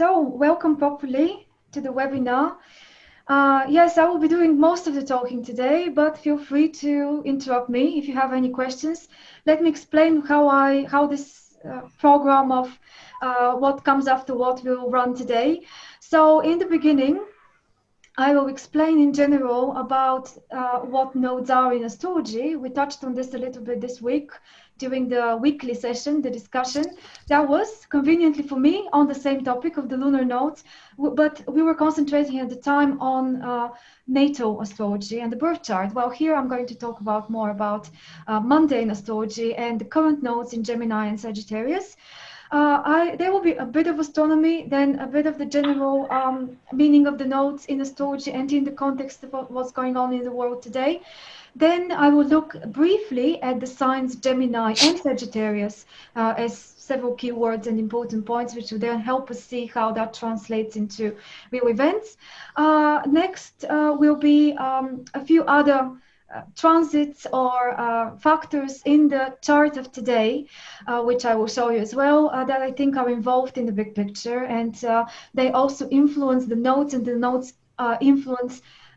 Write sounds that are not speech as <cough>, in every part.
So, welcome properly to the webinar. Uh, yes, I will be doing most of the talking today, but feel free to interrupt me if you have any questions. Let me explain how I how this uh, program of uh, what comes after what will run today. So, in the beginning, I will explain in general about uh, what nodes are in astrology. We touched on this a little bit this week during the weekly session, the discussion. That was conveniently for me on the same topic of the lunar nodes, but we were concentrating at the time on uh, natal astrology and the birth chart. Well, here I'm going to talk about more about uh, mundane astrology and the current nodes in Gemini and Sagittarius. Uh, I, there will be a bit of astronomy, then a bit of the general um, meaning of the nodes in astrology and in the context of what's going on in the world today. Then I will look briefly at the signs Gemini and Sagittarius uh, as several keywords and important points, which will then help us see how that translates into real events. Uh, next uh, will be um, a few other uh, transits or uh, factors in the chart of today, uh, which I will show you as well, uh, that I think are involved in the big picture. And uh, they also influence the nodes, and the nodes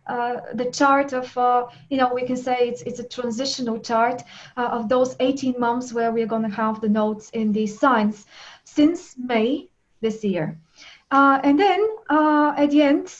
uh, the chart of, you know, we can say it's, it's a transitional chart of those 18 months where we're going to have the nodes in these signs since May this year. and then at the end,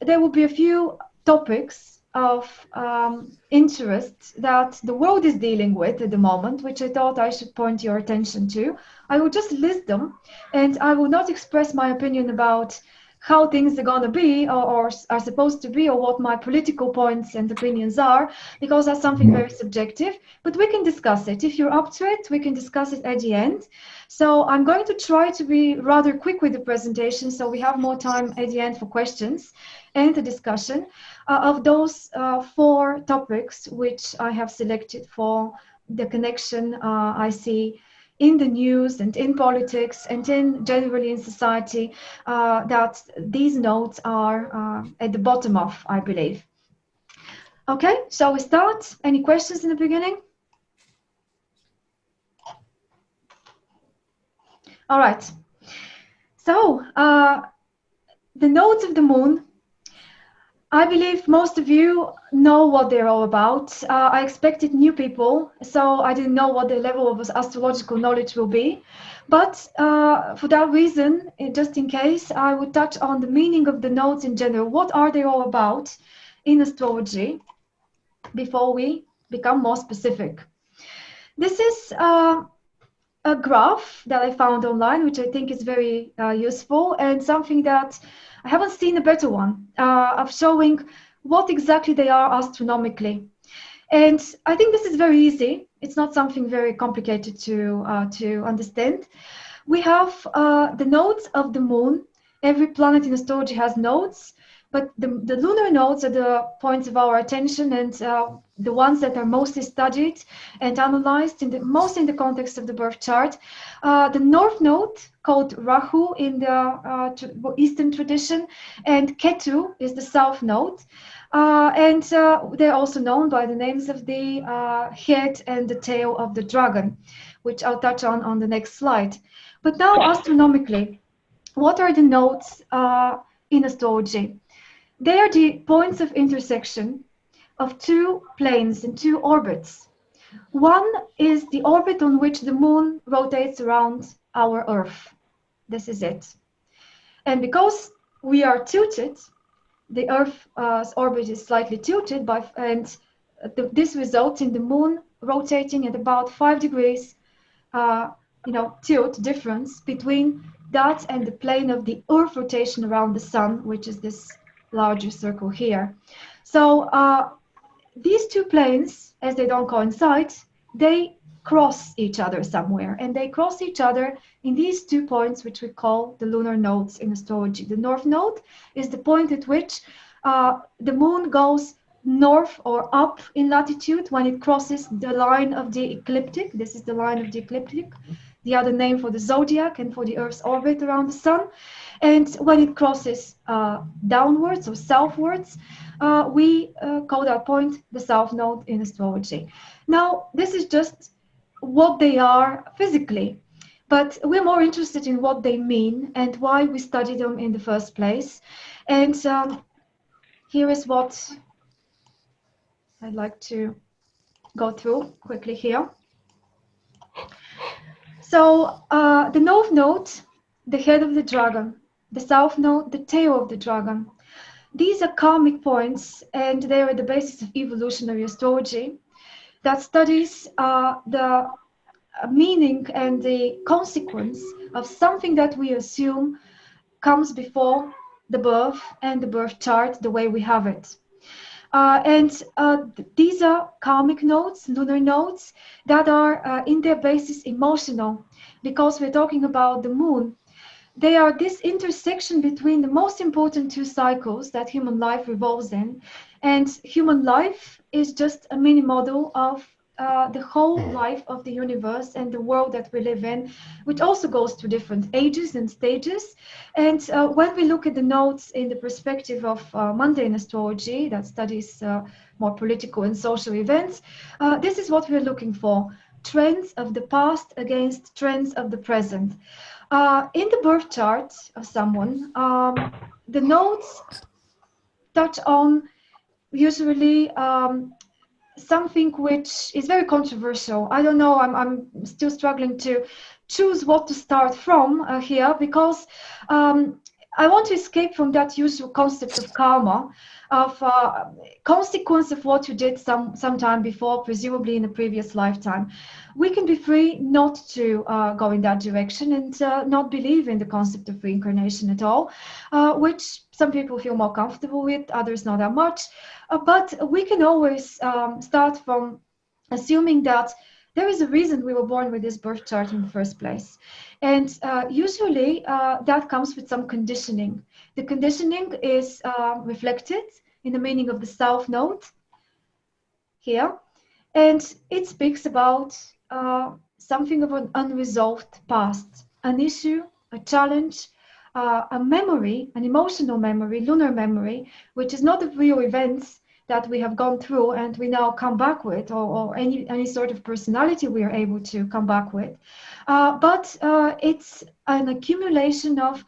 there will be a few topics of um, interest that the world is dealing with at the moment, which I thought I should point your attention to. I will just list them and I will not express my opinion about how things are going to be or, or, are supposed to be or what my political points and opinions are because that's something very subjective. But we can discuss it. If you're up to it we can discuss it at the end. So i'm going to try to be rather quick with the presentation so we have more time at the end for questions and the discussion uh, of those uh, four topics which I have selected for the connection uh, I see in the news and in politics and in generally in society uh, that these nodes are uh, at the bottom of, I believe. Okay, shall we start? Any questions in the beginning? All right. So uh, the nodes of the moon I believe most of you know what they're all about. Uh, I expected new people, so I didn't know what the level of astrological knowledge will be. But uh, for that reason, just in case, I would touch on the meaning of the nodes in general. What are they all about in astrology before we become more specific? This is uh, a graph that I found online, which I think is very uh, useful and something that I haven't seen a better one uh, of showing what exactly they are astronomically. And I think this is very easy. It's not something very complicated to, uh, to understand. We have uh, the nodes of the moon. Every planet in astrology has nodes. But the, the lunar nodes are the points of our attention and uh, the ones that are mostly studied and analyzed in the most in the context of the birth chart. Uh, the north node called Rahu in the uh, Eastern tradition and Ketu is the south node. Uh, and uh, they're also known by the names of the uh, head and the tail of the dragon, which I'll touch on on the next slide. But now astronomically, what are the nodes in astrology? They are the points of intersection of two planes and two orbits. One is the orbit on which the moon rotates around our Earth. This is it. And because we are tilted, the Earth's uh, orbit is slightly tilted, by, and this results in the moon rotating at about five degrees, uh, you know, tilt difference between that and the plane of the Earth rotation around the sun, which is this larger circle here. So uh, these two planes, as they don't coincide, they cross each other somewhere. And they cross each other in these two points, which we call the lunar nodes in astrology. The north node is the point at which uh, the moon goes north or up in latitude when it crosses the line of the ecliptic. This is the line of the ecliptic, the other name for the zodiac and for the Earth's orbit around the sun. And when it crosses uh, downwards or southwards, uh, we uh, call that point the south node in astrology. Now, this is just what they are physically. but we're more interested in what they mean and why we study them in the first place. And um, here is what I'd like to go through quickly here. So uh, the north node, the head of the dragon, the south node, the tail of the dragon. These are karmic points and they are the basis of evolutionary astrology that studies uh, the meaning and the consequence of something that we assume comes before the birth and the birth chart the way we have it. Uh, and uh, these are karmic nodes, lunar nodes, that are uh, in their basis emotional, because we're talking about the moon. They are this intersection between the most important two cycles that human life revolves in. And human life is just a mini model of uh, the whole hmm. life of the universe and the world that we live in, which also goes through different ages and stages. And uh, when we look at the nodes in the perspective of uh, mundane astrology that studies uh, more political and social events, uh, this is what we're looking for trends of the past against trends of the present. In the birth chart of someone, um, the nodes touch on usually um, something which is very controversial. I don't know, I'm, I'm still struggling to choose what to start from uh, here because um, I want to escape from that usual concept of karma, of uh, consequence of what you did some sometime before, presumably in a previous lifetime. We can be free not to uh, go in that direction and uh, not believe in the concept of reincarnation at all, uh, which some people feel more comfortable with, others not that much. Uh, but we can always um, start from assuming that there is a reason we were born with this birth chart in the first place. And uh, usually uh, that comes with some conditioning. The conditioning is uh, reflected in the meaning of the South Node here. And it speaks about uh, something of an unresolved past, an issue, a challenge, uh, a memory, an emotional memory, lunar memory, which is not of real events, that we have gone through and we now come back with, or, or any, any sort of personality we are able to come back with. Uh, but uh, it's an accumulation of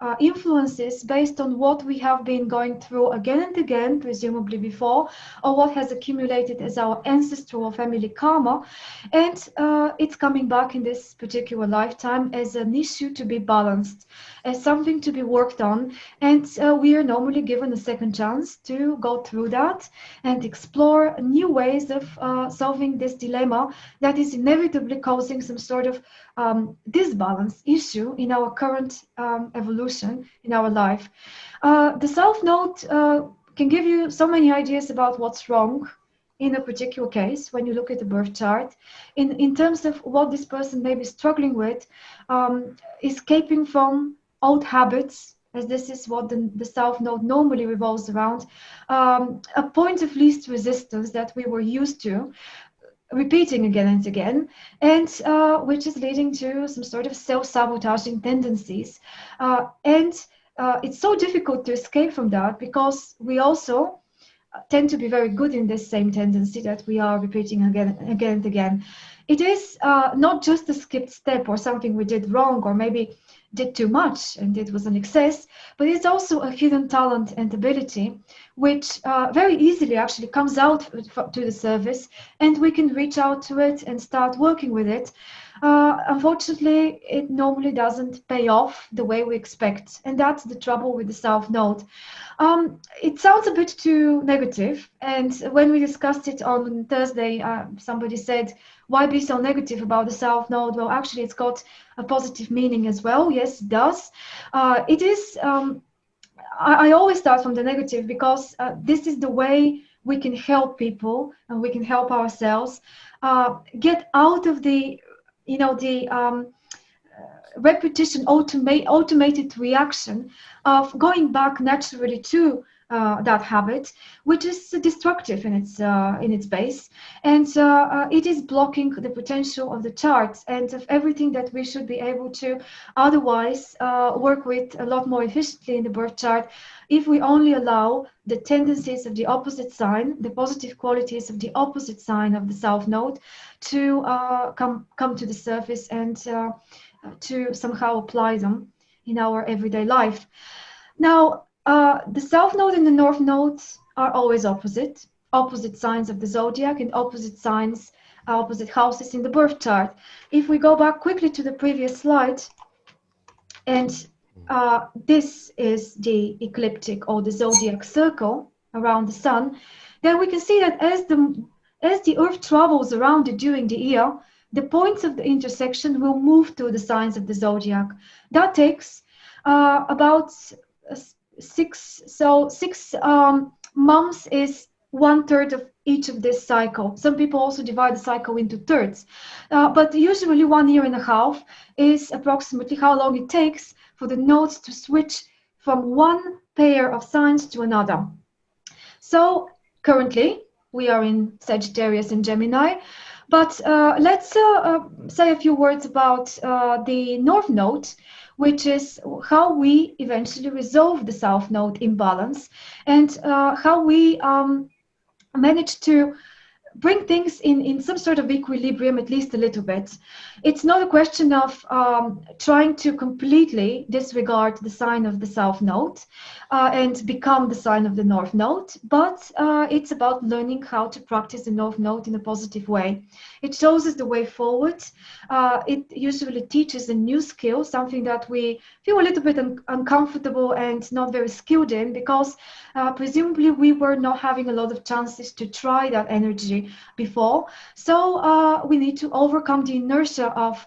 uh, influences based on what we have been going through again and again, presumably before, or what has accumulated as our ancestral family karma. And uh, it's coming back in this particular lifetime as an issue to be balanced, as something to be worked on. And uh, we are normally given a second chance to go through that and explore new ways of uh, solving this dilemma that is inevitably causing some sort of um, disbalance issue in our current um, evolution in our life. Uh, the South Node uh, can give you so many ideas about what's wrong in a particular case when you look at the birth chart in, in terms of what this person may be struggling with, um, escaping from old habits, as this is what the, the South Node normally revolves around, um, a point of least resistance that we were used to, repeating again and again, and uh, which is leading to some sort of self-sabotaging tendencies. Uh, and uh, it's so difficult to escape from that because we also uh, tend to be very good in this same tendency that we are repeating again, and again and again. It is uh, not just a skipped step or something we did wrong or maybe did too much and it was an excess, but it's also a hidden talent and ability which uh, very easily actually comes out to the service and we can reach out to it and start working with it. Uh, unfortunately, it normally doesn't pay off the way we expect, and that's the trouble with the South Node. Um, it sounds a bit too negative, and when we discussed it on Thursday, uh, somebody said, why be so negative about the South Node? Well, actually, it's got a positive meaning as well. Yes, it does. Uh, it is, um, I, I, always start from the negative because uh, this is the way we can help people and we can help ourselves uh, get out of the you know the um, repetition automate, automated reaction of going back naturally to uh, that habit, which is destructive in its uh, in its base, and uh, uh, it is blocking the potential of the charts and of everything that we should be able to otherwise uh, work with a lot more efficiently in the birth chart if we only allow the tendencies of the opposite sign, the positive qualities of the opposite sign of the south node, to uh, come come to the surface and to somehow apply them in our everyday life. Now, uh, the south node and the north node are always opposite, opposite signs of the zodiac and opposite signs, opposite houses in the birth chart. If we go back quickly to the previous slide, and uh, this is the ecliptic or the zodiac circle around the sun, then we can see that as the as the Earth travels around it during the year, the points of the intersection will move to the signs of the zodiac. That takes uh, about six so six um, months is one third of each of this cycle. Some people also divide the cycle into thirds. Uh, but usually one year and a half is approximately how long it takes for the nodes to switch from one pair of signs to another. So currently we are in sagittarius and gemini but uh, let's uh, uh say a few words about uh, the north node which is how we eventually resolve the south node imbalance and uh, how we um, manage to bring things in, in some sort of equilibrium, at least a little bit. It's not a question of um, trying to completely disregard the sign of the south node uh, and become the sign of the north node, but uh, it's about learning how to practice the north node in a positive way. It shows us the way forward. Uh, it usually teaches a new skill, something that we feel a little bit un uncomfortable and not very skilled in because uh, presumably we were not having a lot of chances to try that energy before. So uh, we need to overcome the inertia of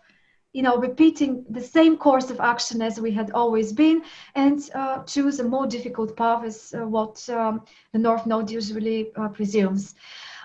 you know, repeating the same course of action as we had always been and uh, choose a more difficult path is uh, what um, the North Node usually uh, presumes.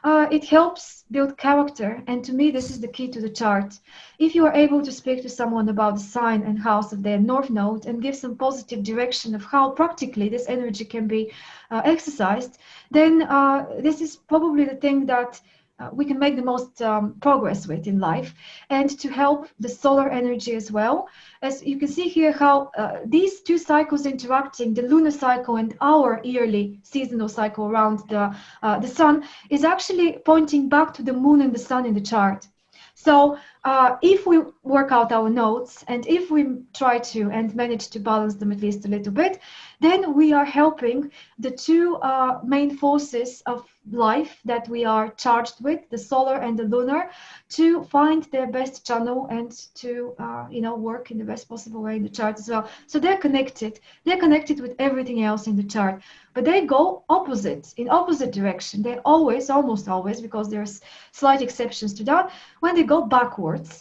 Uh, it helps build character and to me this is the key to the chart. If you are able to speak to someone about the sign and house of their North Node and give some positive direction of how practically this energy can be uh, exercised, then uh, this is probably the thing that uh, we can make the most um, progress with in life and to help the solar energy as well. As you can see here how uh, these two cycles interacting the lunar cycle and our yearly seasonal cycle around the uh, the sun is actually pointing back to the moon and the sun in the chart. So uh, if we work out our nodes and if we try to and manage to balance them at least a little bit, then we are helping the two uh, main forces of life that we are charged with, the solar and the lunar, to find their best channel and to, uh, you know, work in the best possible way in the chart as well. So they're connected. They're connected with everything else in the chart, but they go opposite, in opposite direction. They always, almost always, because there's slight exceptions to that, when they go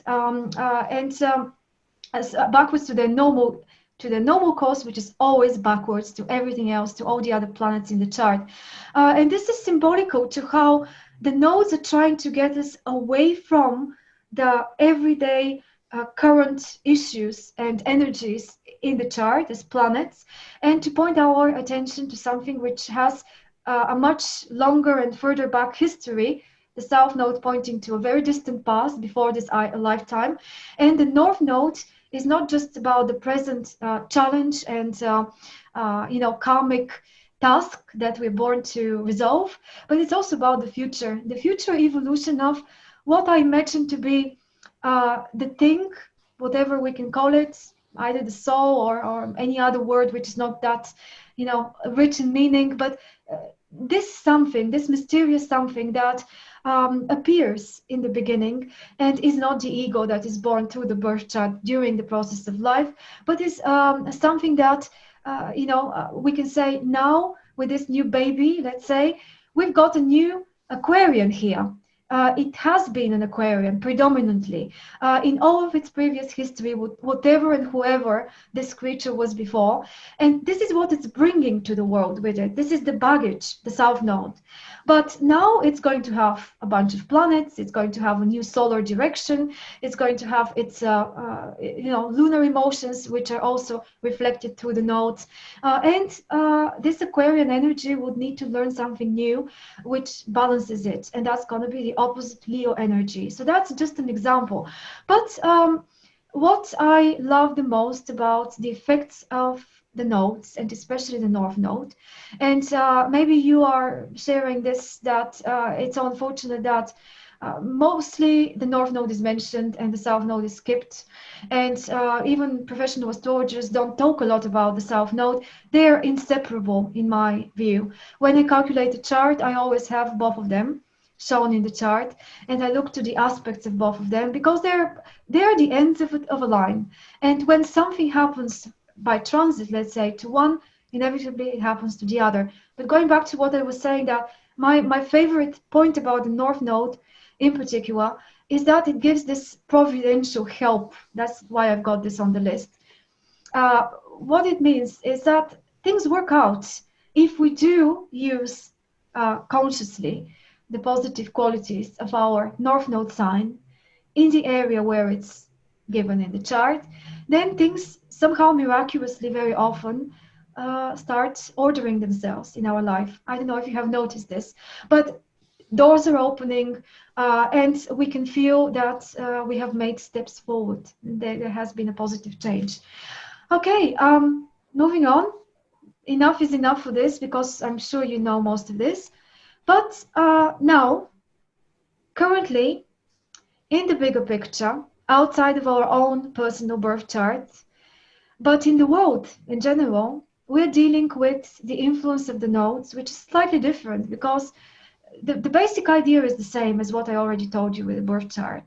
um, uh, and um, uh, backwards to their normal to the normal course, which is always backwards to everything else, to all the other planets in the chart. Uh, and this is symbolical to how the nodes are trying to get us away from the everyday uh, current issues and energies in the chart as planets, and to point our attention to something which has uh, a much longer and further back history the south node pointing to a very distant past before this lifetime, and the north node is not just about the present uh, challenge and uh, uh, you know karmic task that we're born to resolve, but it's also about the future, the future evolution of what I imagine to be uh, the thing, whatever we can call it, either the soul or, or any other word which is not that you know rich in meaning, but uh, this something, this mysterious something that um, appears in the beginning and is not the ego that is born through the birth chart during the process of life, but is um, something that, uh, you know, uh, we can say now with this new baby, let's say, we've got a new Aquarian here. Uh, it has been an Aquarian predominantly uh, in all of its previous history, whatever and whoever this creature was before. And this is what it's bringing to the world with it. This is the baggage, the South Node. But now it's going to have a bunch of planets. It's going to have a new solar direction. It's going to have its, uh, uh, you know, lunar emotions, which are also reflected through the nodes. Uh, and uh, this Aquarian energy would need to learn something new, which balances it. And that's going to be the opposite Leo energy. So that's just an example. But um, what I love the most about the effects of the nodes and especially the north node and uh, maybe you are sharing this that uh, it's unfortunate that uh, mostly the north node is mentioned and the south node is skipped and uh, even professional astrologers don't talk a lot about the south node they're inseparable in my view when i calculate the chart i always have both of them shown in the chart and i look to the aspects of both of them because they're they're the ends of, of a line and when something happens by transit, let's say, to one, inevitably it happens to the other. But going back to what I was saying, that my, my favorite point about the North Node in particular is that it gives this providential help. That's why I've got this on the list. Uh, what it means is that things work out if we do use uh, consciously the positive qualities of our North Node sign in the area where it's given in the chart, then things somehow miraculously very often uh, start ordering themselves in our life. I don't know if you have noticed this, but doors are opening uh, and we can feel that uh, we have made steps forward. There, has been a positive change. Okay, um, moving on. Enough is enough for this because I'm sure you know most of this. But uh, now, currently, in the bigger picture, outside of our own personal birth chart, but in the world in general, we're dealing with the influence of the nodes, which is slightly different because the, the basic idea is the same as what I already told you with the birth chart.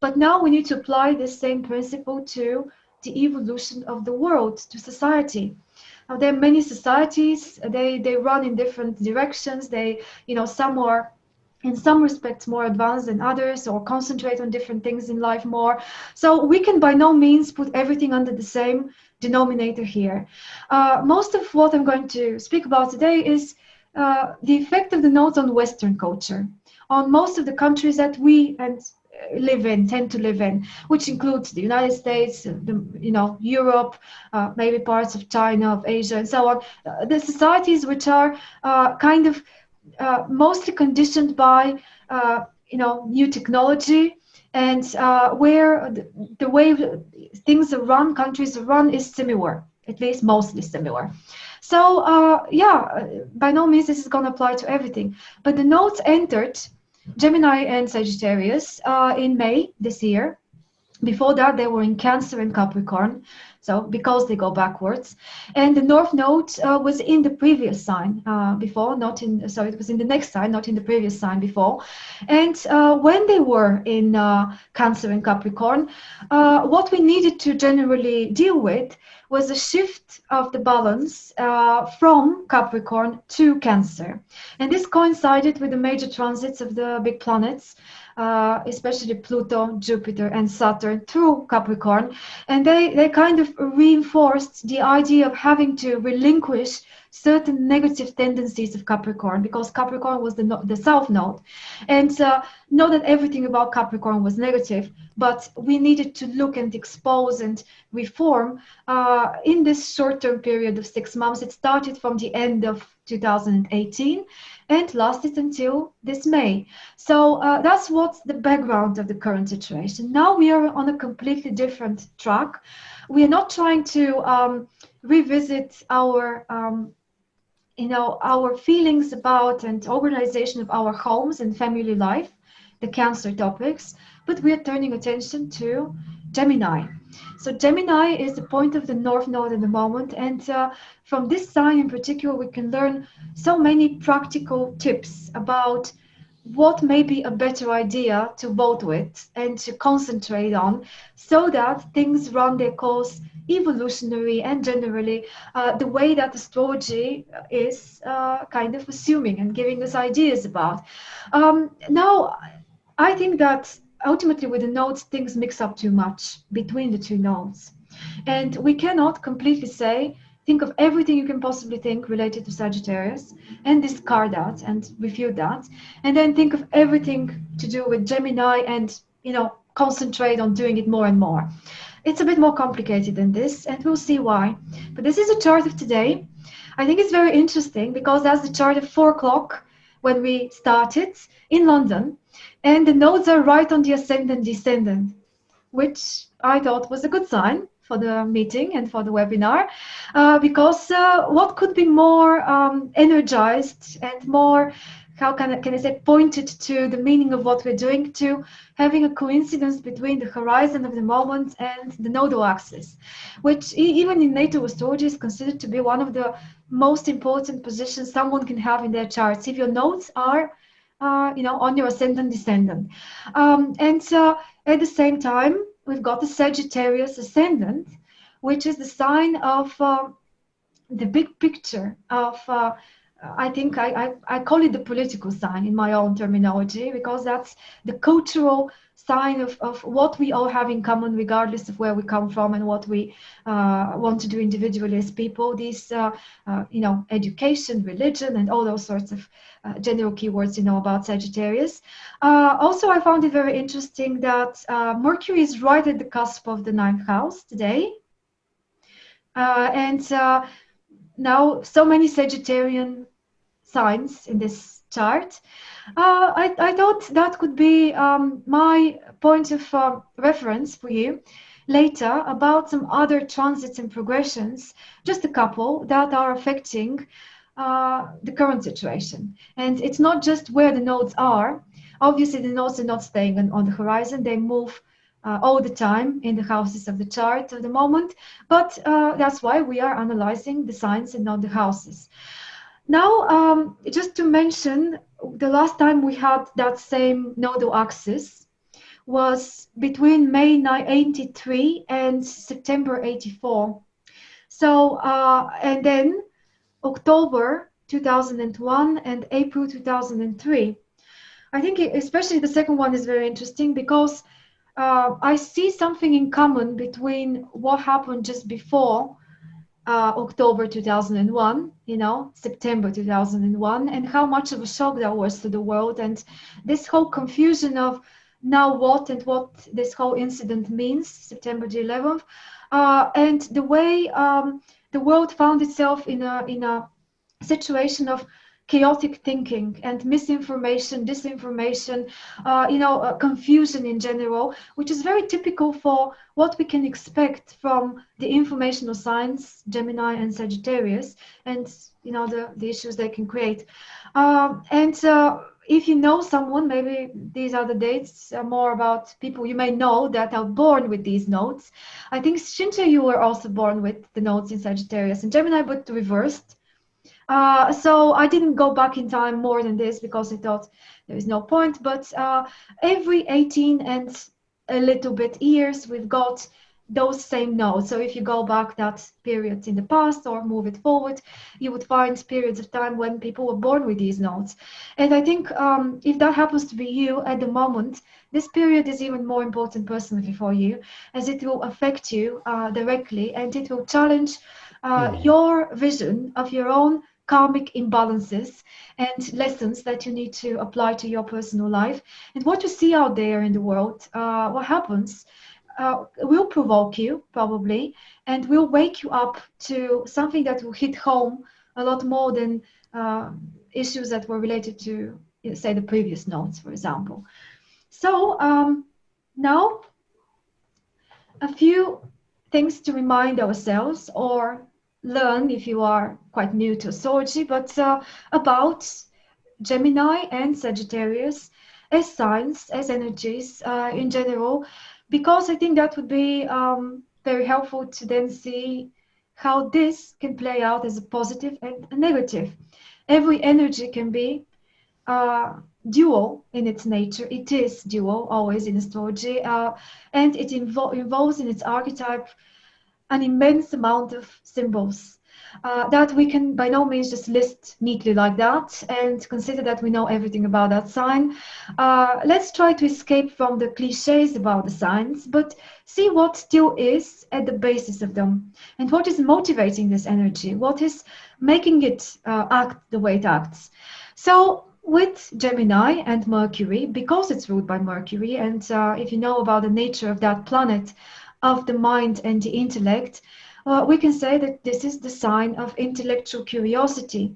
But now we need to apply this same principle to the evolution of the world, to society. There are many societies, they, they run in different directions. They, you know, some are in some respects more advanced than others or concentrate on different things in life more. So we can by no means put everything under the same denominator here. Uh, most of what I'm going to speak about today is uh, the effect of the nodes on Western culture, on most of the countries that we and live in, tend to live in, which includes the United States, uh, the, you know, Europe, uh, maybe parts of China, of Asia, and so on. Uh, the societies which are uh, kind of mostly conditioned by, you know, new technology, and uh, where the, the, way things are run, countries are run is similar, at least mostly similar. So uh, yeah, by no means this is going to apply to everything. But the nodes entered Gemini and Sagittarius uh, in May this year. Before that, they were in Cancer and Capricorn. So because they go backwards, and the North Node uh, was in the previous sign uh, before, not in. So it was in the next sign, not in the previous sign before. And uh, when they were in uh, Cancer and Capricorn, uh, what we needed to generally deal with was a shift of the balance uh, from Capricorn to Cancer, and this coincided with the major transits of the big planets uh, especially Pluto, Jupiter, and Saturn through Capricorn. And they, they kind of reinforced the idea of having to relinquish certain negative tendencies of Capricorn because Capricorn was the, the south node. And uh, not that everything about Capricorn was negative, but we needed to look and expose and reform uh, in this short term period of six months. It started from the end of 2018 and lasted until this May. So uh, that's what's the background of the current situation. Now we are on a completely different track. We are not trying to um, revisit our um, you know our feelings about and organization of our homes and family life the cancer topics but we are turning attention to gemini so gemini is the point of the north node at the moment and uh, from this sign in particular we can learn so many practical tips about what may be a better idea to vote with and to concentrate on so that things run their course evolutionary and generally uh, the way that astrology is uh, kind of assuming and giving us ideas about. Um, now, I think that ultimately with the nodes, things mix up too much between the two nodes. And we cannot completely say, think of everything you can possibly think related to Sagittarius and discard that and refute that. And then think of everything to do with Gemini and, you know, concentrate on doing it more and more. It's a bit more complicated than this, and we'll see why. But this is a chart of today. I think it's very interesting because that's the chart of four o'clock when we started in London, and the nodes are right on the ascendant descendant, which I thought was a good sign for the meeting and for the webinar, uh, because uh, what could be more um, energized and more how can I, can I say, pointed to the meaning of what we're doing to having a coincidence between the horizon of the moment and the nodal axis, which even in natal astrology is considered to be one of the most important positions someone can have in their charts. If your nodes are, uh, you know, on your ascendant descendant. Um, and uh, at the same time, we've got the Sagittarius ascendant, which is the sign of uh, the big picture of uh, I think I, I, I, call it the political sign in my own terminology because that's the cultural sign of, of what we all have in common regardless of where we come from and what we uh, want to do individually as people. These uh, uh, you know education religion and all those sorts of uh, general keywords you know about Sagittarius. Uh, also I found it very interesting that uh, Mercury is right at the cusp of the ninth house today. And now so many Sagittarian signs in this chart. Uh, I, I, thought that could be um, my point of uh, reference for you later about some other transits and progressions, just a couple that are affecting uh, the current situation. And it's not just where the nodes are. Obviously, the nodes are not staying on, on the horizon. They move uh, all the time in the houses of the chart at the moment. But uh, that's why we are analyzing the signs and not the houses. Now, um, just to mention, the last time we had that same nodal axis was between May 83 and September 84. So, uh, and then October 2001 and April 2003. I think especially the second one is very interesting because uh, I see something in common between what happened just before uh, October 2001, you know, September 2001, and how much of a shock that was to the world. And this whole confusion of now what and what this whole incident means, September the 11th, uh, and the way um, the world found itself in a, in a situation of chaotic thinking and misinformation, disinformation, uh, you know, uh, confusion in general, which is very typical for what we can expect from the informational signs, Gemini and Sagittarius, and you know the, the issues they can create. Um, and uh, if you know someone, maybe these are the dates uh, more about people you may know that are born with these nodes. I think Shinta, you were also born with the nodes in Sagittarius and Gemini, but reversed. Uh, so I didn't go back in time more than this because I thought there is no point. But uh, every 18 and a little bit years, we've got those same nodes. So if you go back that period in the past or move it forward, you would find periods of time when people were born with these nodes. And I think um, if that happens to be you at the moment, this period is even more important personally for you as it will affect you uh, directly and it will challenge uh, mm. your vision of your own karmic imbalances and lessons that you need to apply to your personal life. And what you see out there in the world, uh, what happens, uh, will provoke you probably and will wake you up to something that will hit home a lot more than uh, issues that were related to, say, the previous nodes, for example. So um, now, a few things to remind ourselves or learn if you are quite new to astrology, but uh, about Gemini and Sagittarius as signs, as energies uh, in general, because I think that would be um, very helpful to then see how this can play out as a positive and a negative. Every energy can be uh, dual in its nature. It is dual always in astrology, uh, and it invo involves in its archetype an immense amount of symbols. Uh, that we can by no means just list neatly like that and consider that we know everything about that sign. Uh, let's try to escape from the cliches about the signs, but see what still is at the basis of them and what is motivating this energy, what is making it uh, act the way it acts. So with Gemini and Mercury, because it's ruled by Mercury, and uh, if you know about the nature of that planet, of the mind and the intellect, uh, we can say that this is the sign of intellectual curiosity,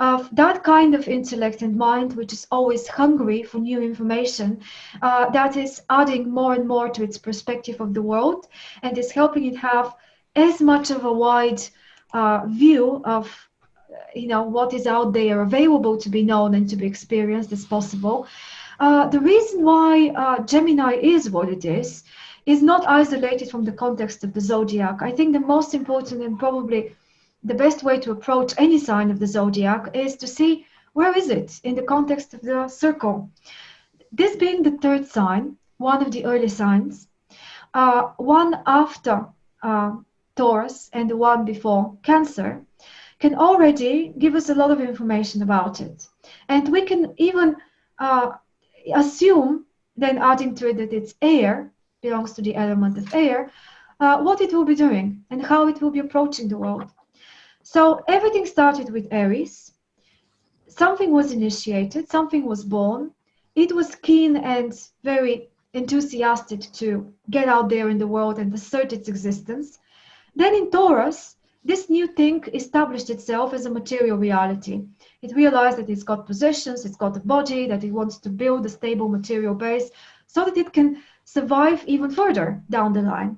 of that kind of intellect and mind which is always hungry for new information, uh, that is adding more and more to its perspective of the world and is helping it have as much of a wide uh, view of you know what is out there available to be known and to be experienced as possible. Uh, the reason why uh, Gemini is what it is is not isolated from the context of the zodiac. I think the most important and probably the best way to approach any sign of the zodiac is to see where is it in the context of the circle. This being the third sign, one of the early signs, uh, one after uh, Taurus and the one before Cancer, can already give us a lot of information about it. And we can even uh, assume, then adding to it that it's air, belongs to the element of air, uh, what it will be doing and how it will be approaching the world. So everything started with Aries. Something was initiated, something was born. It was keen and very enthusiastic to get out there in the world and assert its existence. Then in Taurus, this new thing established itself as a material reality. It realized that it's got possessions, it's got a body, that it wants to build a stable material base so that it can survive even further down the line.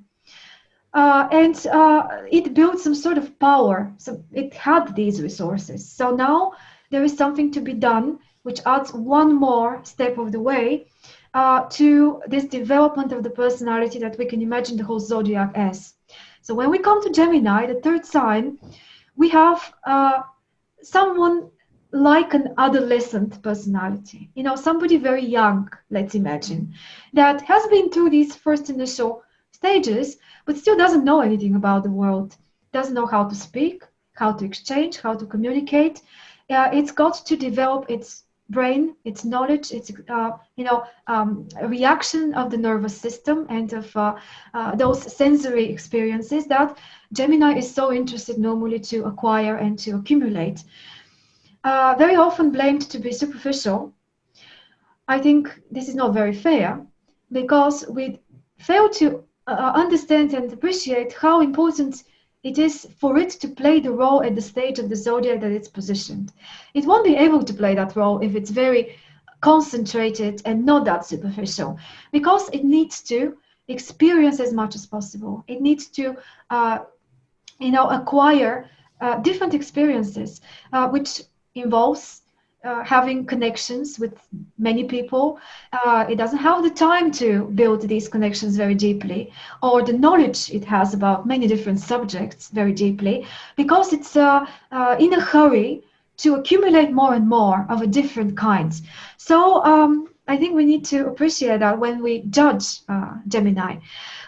Uh, and uh, it built some sort of power. So it had these resources. So now there is something to be done, which adds one more step of the way uh, to this development of the personality that we can imagine the whole zodiac as. So when we come to Gemini, the third sign, we have uh, someone like an adolescent personality. You know, somebody very young, let's imagine, that has been through these first initial stages, but still doesn't know anything about the world, doesn't know how to speak, how to exchange, how to communicate. Uh, it's got to develop its brain, its knowledge, its uh, you know um, reaction of the nervous system and of uh, uh, those sensory experiences that Gemini is so interested normally to acquire and to accumulate. Uh, very often blamed to be superficial. I think this is not very fair because we fail to uh, understand and appreciate how important it is for it to play the role at the stage of the zodiac that it's positioned. It won't be able to play that role if it's very concentrated and not that superficial, because it needs to experience as much as possible. It needs to, uh, you know, acquire uh, different experiences, uh, which involves uh, having connections with many people. Uh, it doesn't have the time to build these connections very deeply, or the knowledge it has about many different subjects very deeply, because it's uh, uh in a hurry to accumulate more and more of a different kind. So um, I think we need to appreciate that when we judge uh, Gemini.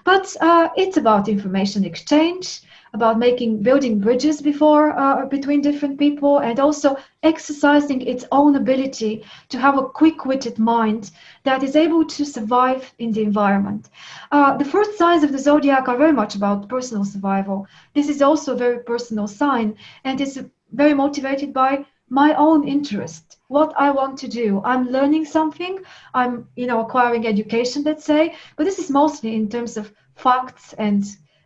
But uh, it's about information exchange about making building bridges before uh, between different people and also exercising its own ability to have a quick-witted mind that is able to survive in the environment. Uh, the first signs of the zodiac are very much about personal survival. This is also a very personal sign and is very motivated by my own interest what i want to do i'm learning something i'm you know acquiring education let's say but this is mostly in terms of facts and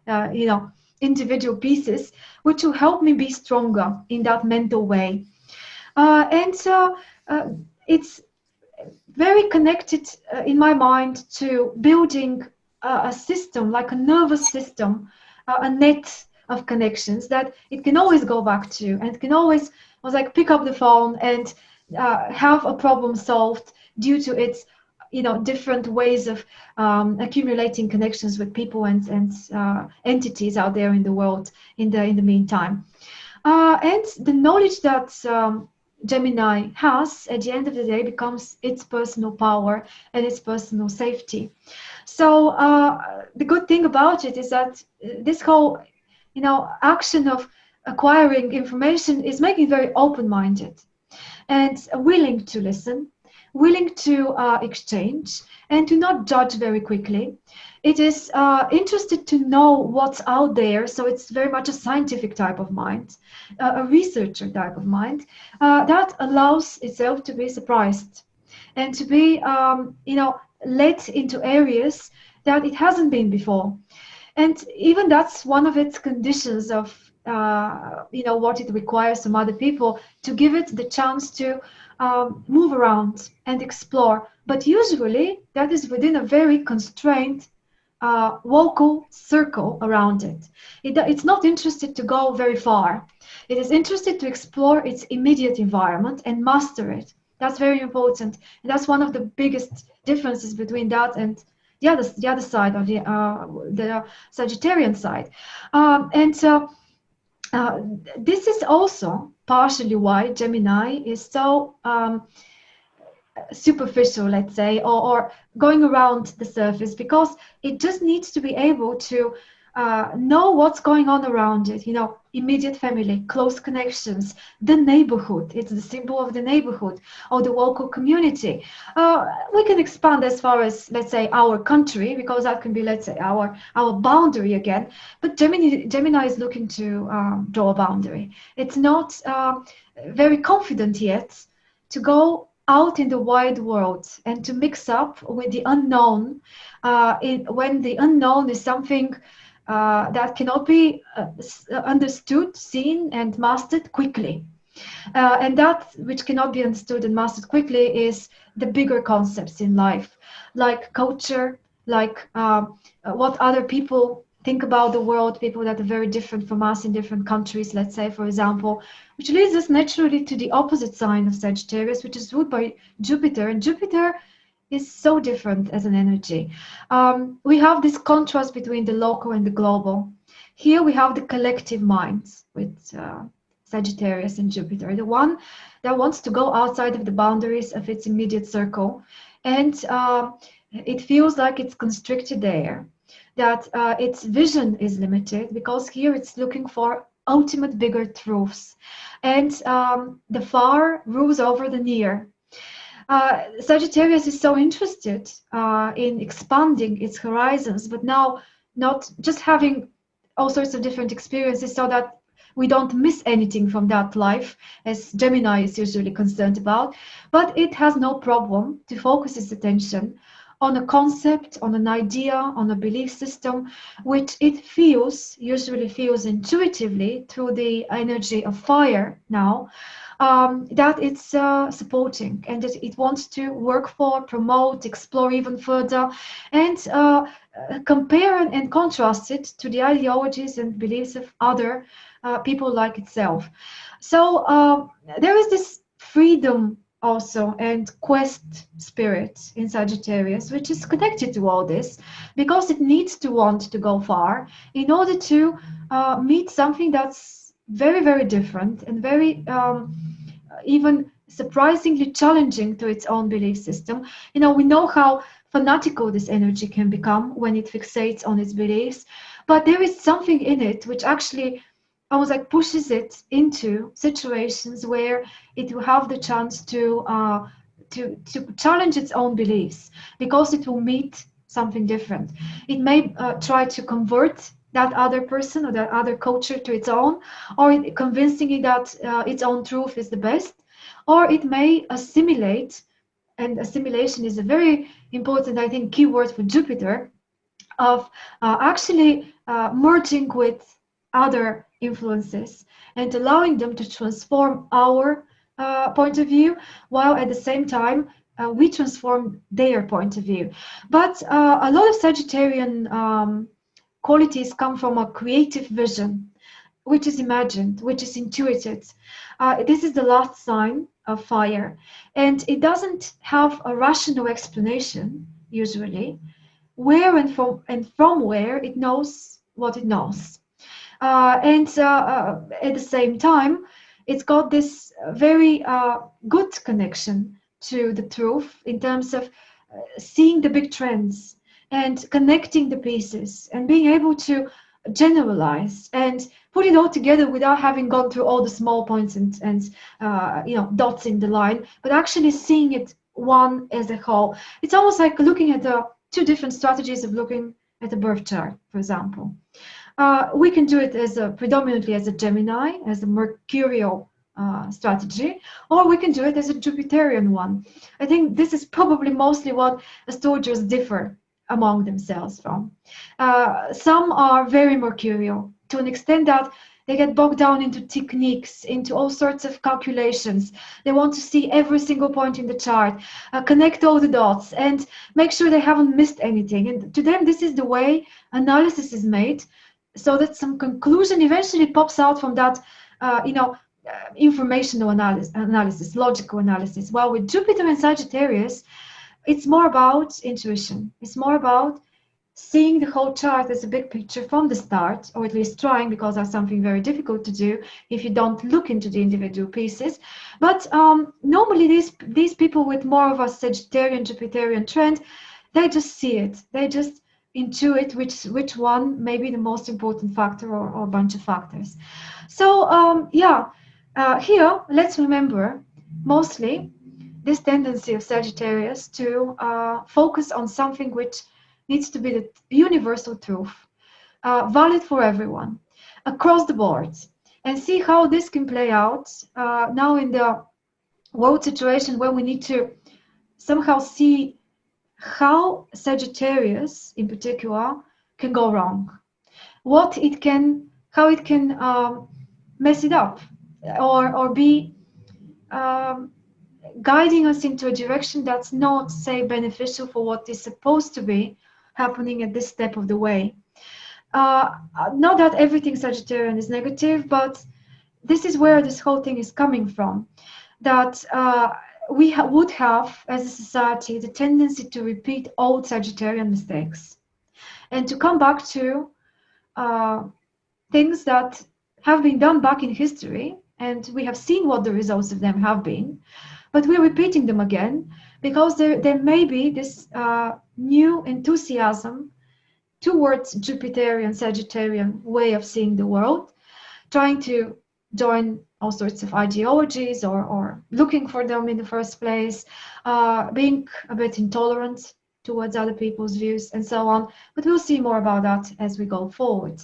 uh, you know individual pieces, which will help me be stronger in that mental way. Uh, and so uh, it's very connected uh, in my mind to building a, system, like a nervous system, uh, a net of connections that it can always go back to and can always was like pick up the phone and uh, have a problem solved due to its you know different ways of um, accumulating connections with people and and uh, entities out there in the world in the in the meantime uh, and the knowledge that um, Gemini has at the end of the day becomes its personal power and its personal safety. So uh, the good thing about it is that this whole, you know, action of acquiring information is making very open-minded and willing to listen, willing to uh, exchange, and to not judge very quickly. It is uh, interested to know what's out there, so it's very much a scientific type of mind, uh, a researcher type of mind uh, that allows itself to be surprised and to be, um, you know, led into areas that it hasn't been before. And even that's one of its conditions of, uh, you know, what it requires from other people to give it the chance to um, move around and explore. But usually that is within a very constrained uh, vocal circle around it. it. It's not interested to go very far. It is interested to explore its immediate environment and master it. That's very important. And that's one of the biggest differences between that and the other, the other side or the, uh, the Sagittarian side. Um, and so uh, this is also partially why Gemini is so um, superficial, let's say, or, or, going around the surface, because it just needs to be able to uh, know what's going on around it. You know, immediate family, close connections, the neighborhood. It's the symbol of the neighborhood or the local community. Uh, we can expand as far as, let's say, our country, because that can be, let's say, our our boundary again. But Gemini, Gemini is looking to um, draw a boundary. It's not uh, very confident yet to go out in the wide world and to mix up with the unknown uh, in, when the unknown is something uh, that cannot be uh, uh, understood, seen, and mastered quickly. Uh, and that which cannot be understood and mastered quickly is the bigger concepts in life, like culture, like uh, what other people think about the world, people that are very different from us in different countries, let's say, for example, which leads us naturally to the opposite sign of Sagittarius, which is ruled by Jupiter. And Jupiter is so different as an energy. Um, we have this contrast between the local and the global. Here we have the collective minds with uh, Sagittarius and Jupiter, the one that wants to go outside of the boundaries of its immediate circle. And uh, it feels like it's constricted there, that uh, its vision is limited because here it's looking for ultimate bigger truths. And um, the far rules over the near. Uh, Sagittarius is so interested uh, in expanding its horizons, but now not just having all sorts of different experiences so that we don't miss anything from that life, as Gemini is usually concerned about, but it has no problem to focus its attention on a concept, on an idea, on a belief system, which it feels, usually feels intuitively through the energy of fire now, um, that it's uh, supporting and that it wants to work for, promote, explore even further, and uh, compare and contrast it to the ideologies and beliefs of other uh, people like itself. So uh, there is this freedom also and quest spirit in Sagittarius, which is connected to all this because it needs to want to go far in order to uh, meet something that's very, very different and very um, even surprisingly challenging to its own belief system. You know, we know how fanatical this energy can become when it fixates on its beliefs, but there is something in it which actually almost like pushes it into situations where it will have the chance to uh, to to challenge its own beliefs because it will meet something different. It may uh, try to convert that other person or that other culture to its own, or convincing it that uh, its own truth is the best, or it may assimilate, and assimilation is a very important, I think, keyword for Jupiter, of uh, actually uh, merging with other influences and allowing them to transform our uh, point of view, while at the same time uh, we transform their point of view. But uh, a lot of Sagittarian um, qualities come from a creative vision, which is imagined, which is intuited. Uh, this is the last sign of fire. And it doesn't have a rational explanation, usually, where and from, and from where it knows what it knows. Uh, and uh, uh at the same time, it's got this very uh, good connection to the truth in terms of uh, seeing the big trends and connecting the pieces and being able to generalize and put it all together without having gone through all the small points and, and uh, you know dots in the line, but actually seeing it one as a whole. It's almost like looking at the two different strategies of looking at a birth chart, for example. Uh, we can do it as a predominantly as a Gemini, as a mercurial uh, strategy, or we can do it as a Jupiterian one. I think this is probably mostly what astrologers differ among themselves from. Uh, some are very mercurial to an extent that they get bogged down into techniques, into all sorts of calculations. They want to see every single point in the chart, uh, connect all the dots, and make sure they haven't missed anything. And to them, this is the way analysis is made, so that some conclusion eventually pops out from that, uh, you know, uh, informational analysis, analysis, logical analysis. While with Jupiter and Sagittarius, it's more about intuition. It's more about seeing the whole chart as a big picture from the start, or at least trying, because that's something very difficult to do if you don't look into the individual pieces. But um, normally these, these people with more of a Sagittarian, Jupiterian trend, they just see it. They just intuit which, which one may be the most important factor or, or a bunch of factors. So um, yeah, uh, here, let's remember, mostly, this tendency of Sagittarius to uh, focus on something which needs to be the universal truth, uh, valid for everyone, across the board, and see how this can play out uh, now in the world situation where we need to somehow see how Sagittarius, in particular, can go wrong, what it can, how it can um, mess it up, or or be um, guiding us into a direction that's not, say, beneficial for what is supposed to be happening at this step of the way. Uh, not that everything Sagittarian is negative, but this is where this whole thing is coming from. That uh, we ha would have, as a society, the tendency to repeat old Sagittarian mistakes and to come back to uh, things that have been done back in history, and we have seen what the results of them have been, but we're repeating them again because there, there may be this uh, new enthusiasm towards Jupiterian, Sagittarian way of seeing the world, trying to join all sorts of ideologies or, or looking for them in the first place, uh, being a bit intolerant towards other people's views and so on. But we'll see more about that as we go forward.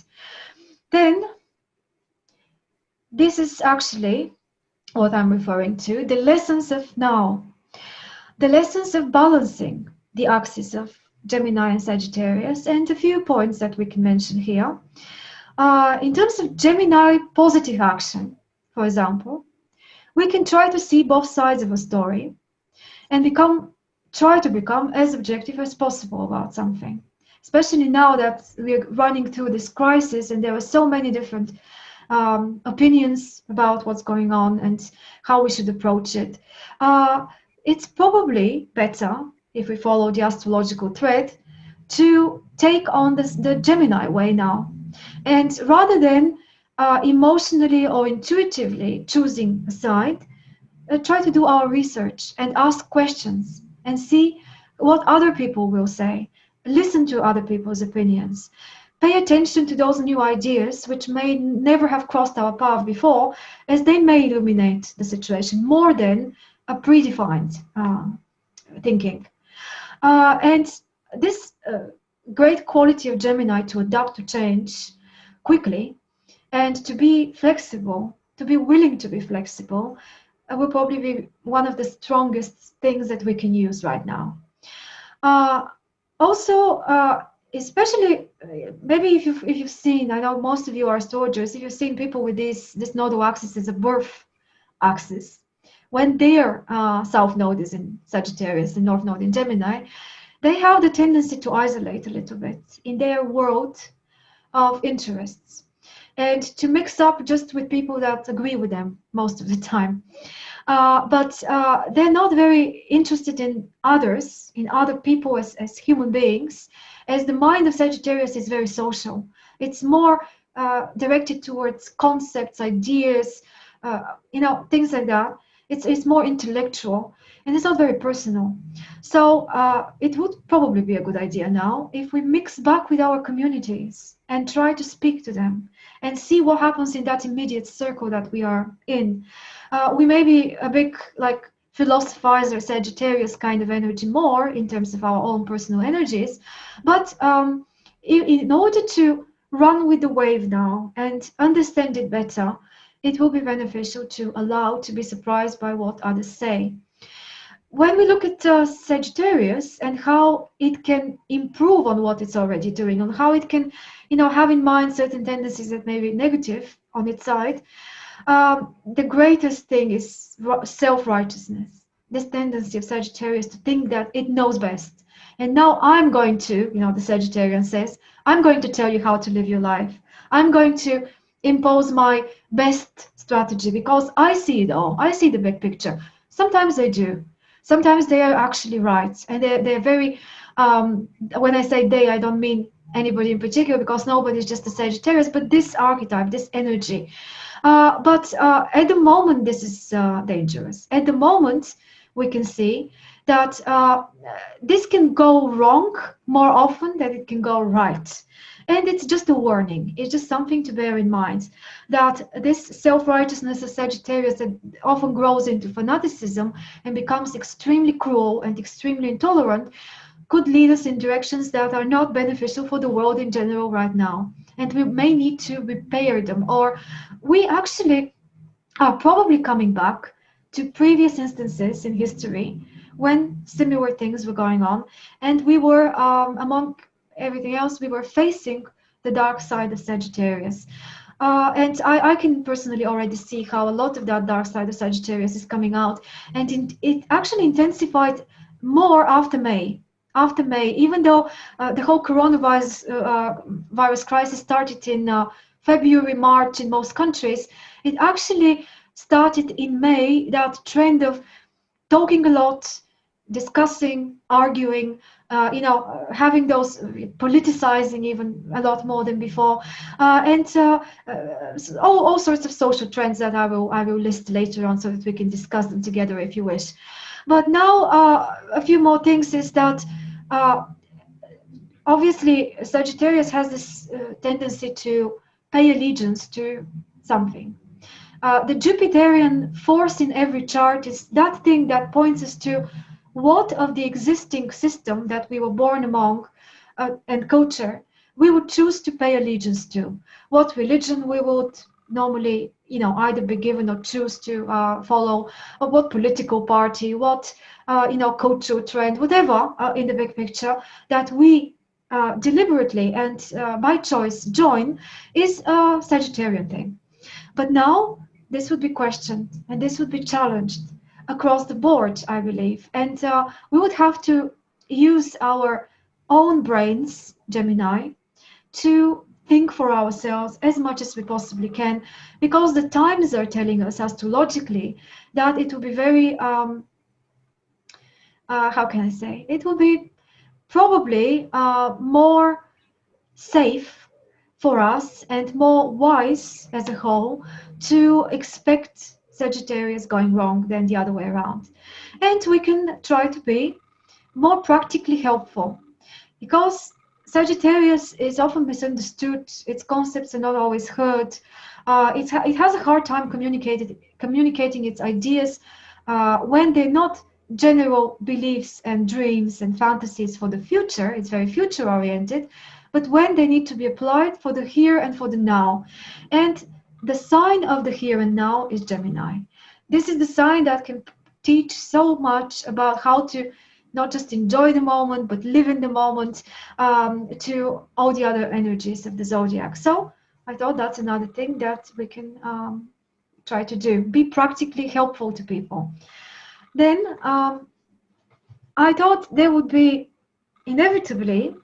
Then, this is actually what I'm referring to, the lessons of now. The lessons of balancing the axis of Gemini and Sagittarius, and a few points that we can mention here. Uh, in terms of Gemini positive action, for example, we can try to see both sides of a story and become try to become as objective as possible about something especially now that we're running through this crisis and there are so many different um, opinions about what's going on and how we should approach it. Uh, it's probably better if we follow the astrological thread to take on this, the Gemini way now. And rather than uh, emotionally or intuitively choosing a side, uh, try to do our research and ask questions and see what other people will say. Listen to other people's opinions pay attention to those new ideas which may never have crossed our path before, as they may illuminate the situation more than a predefined uh, thinking. Uh, and this uh, great quality of Gemini to adapt to change quickly and to be flexible, to be willing to be flexible, uh, will probably be one of the strongest things that we can use right now. Uh, also, uh, especially maybe if you've, if you've seen, I know most of you are astrologers, if you've seen people with this, this nodal axis as a birth axis, when their uh, south node is in Sagittarius, the north node in Gemini, they have the tendency to isolate a little bit in their world of interests and to mix up just with people that agree with them most of the time. Uh, but uh, they're not very interested in others, in other people as, as human beings, as the mind of Sagittarius is very social. It's more uh, directed towards concepts, ideas, uh, you know, things like that. It's, it's more intellectual and it's not very personal. So uh, it would probably be a good idea now if we mix back with our communities and try to speak to them and see what happens in that immediate circle that we are in. Uh, we may be a big like philosophizer Sagittarius kind of energy more in terms of our own personal energies, but um, in, in order to run with the wave now and understand it better, it will be beneficial to allow to be surprised by what others say. When we look at uh, Sagittarius and how it can improve on what it's already doing, on how it can, you know, have in mind certain tendencies that may be negative on its side, um, the greatest thing is self-righteousness. This tendency of Sagittarius to think that it knows best. And now I'm going to, you know, the Sagittarian says, I'm going to tell you how to live your life. I'm going to impose my best strategy because I see it all. I see the big picture. Sometimes they do. Sometimes they are actually right. And they're, they're very, um, when I say they, I don't mean anybody in particular because nobody is just a Sagittarius, but this archetype, this energy. Uh, but uh, at the moment, this is uh, dangerous. At the moment, we can see that uh, this can go wrong more often than it can go right. And it's just a warning. It's just something to bear in mind that this self-righteousness of Sagittarius that often grows into fanaticism and becomes extremely cruel and extremely intolerant could lead us in directions that are not beneficial for the world in general right now. And we may need to repair them. Or we actually are probably coming back to previous instances in history when similar things were going on and we were um, among everything else we were facing the dark side of Sagittarius. Uh, and I, I, can personally already see how a lot of that dark side of Sagittarius is coming out and it actually intensified more after May after May even though uh, the whole coronavirus uh, uh virus crisis started in uh, February March in most countries it actually started in May that trend of talking a lot, discussing, arguing, uh, you know, having those politicizing even a lot more than before, uh, and all, all sorts of social trends that I will I will list later on so that we can discuss them together if you wish. But now uh, a few more things is that uh, obviously Sagittarius has this tendency to pay allegiance to something. Uh, the Jupiterian force in every chart is that thing that points us to what of the existing system that we were born among uh, and culture we would choose to pay allegiance to, what religion we would normally, you know, either be given or choose to uh, follow, or what political party, what, uh, you know, cultural trend, whatever uh, in the big picture that we uh, deliberately and by choice join is a Sagittarian thing. But now this would be questioned and this would be challenged across the board, I believe. And uh, we would have to use our own brains, Gemini, to think for ourselves as much as we possibly can, because the times are telling us astrologically that it will be very, um, uh, how can I say, it will be probably uh, more safe for us and more wise as a whole to expect Sagittarius going wrong than the other way around. And we can try to be more practically helpful because Sagittarius is often misunderstood. Its concepts are not always heard. Uh, it, ha it has a hard time communicating its ideas uh, when they're not general beliefs and dreams and fantasies for the future. It's very future oriented, but when they need to be applied for the here and for the now. And the sign of the here and now is Gemini. This is the sign that can teach so much about how to not just enjoy the moment, but live in the moment um, to all the other energies of the zodiac. So I thought that's another thing that we can um, try to do. Be practically helpful to people. Then um, I thought there would be inevitably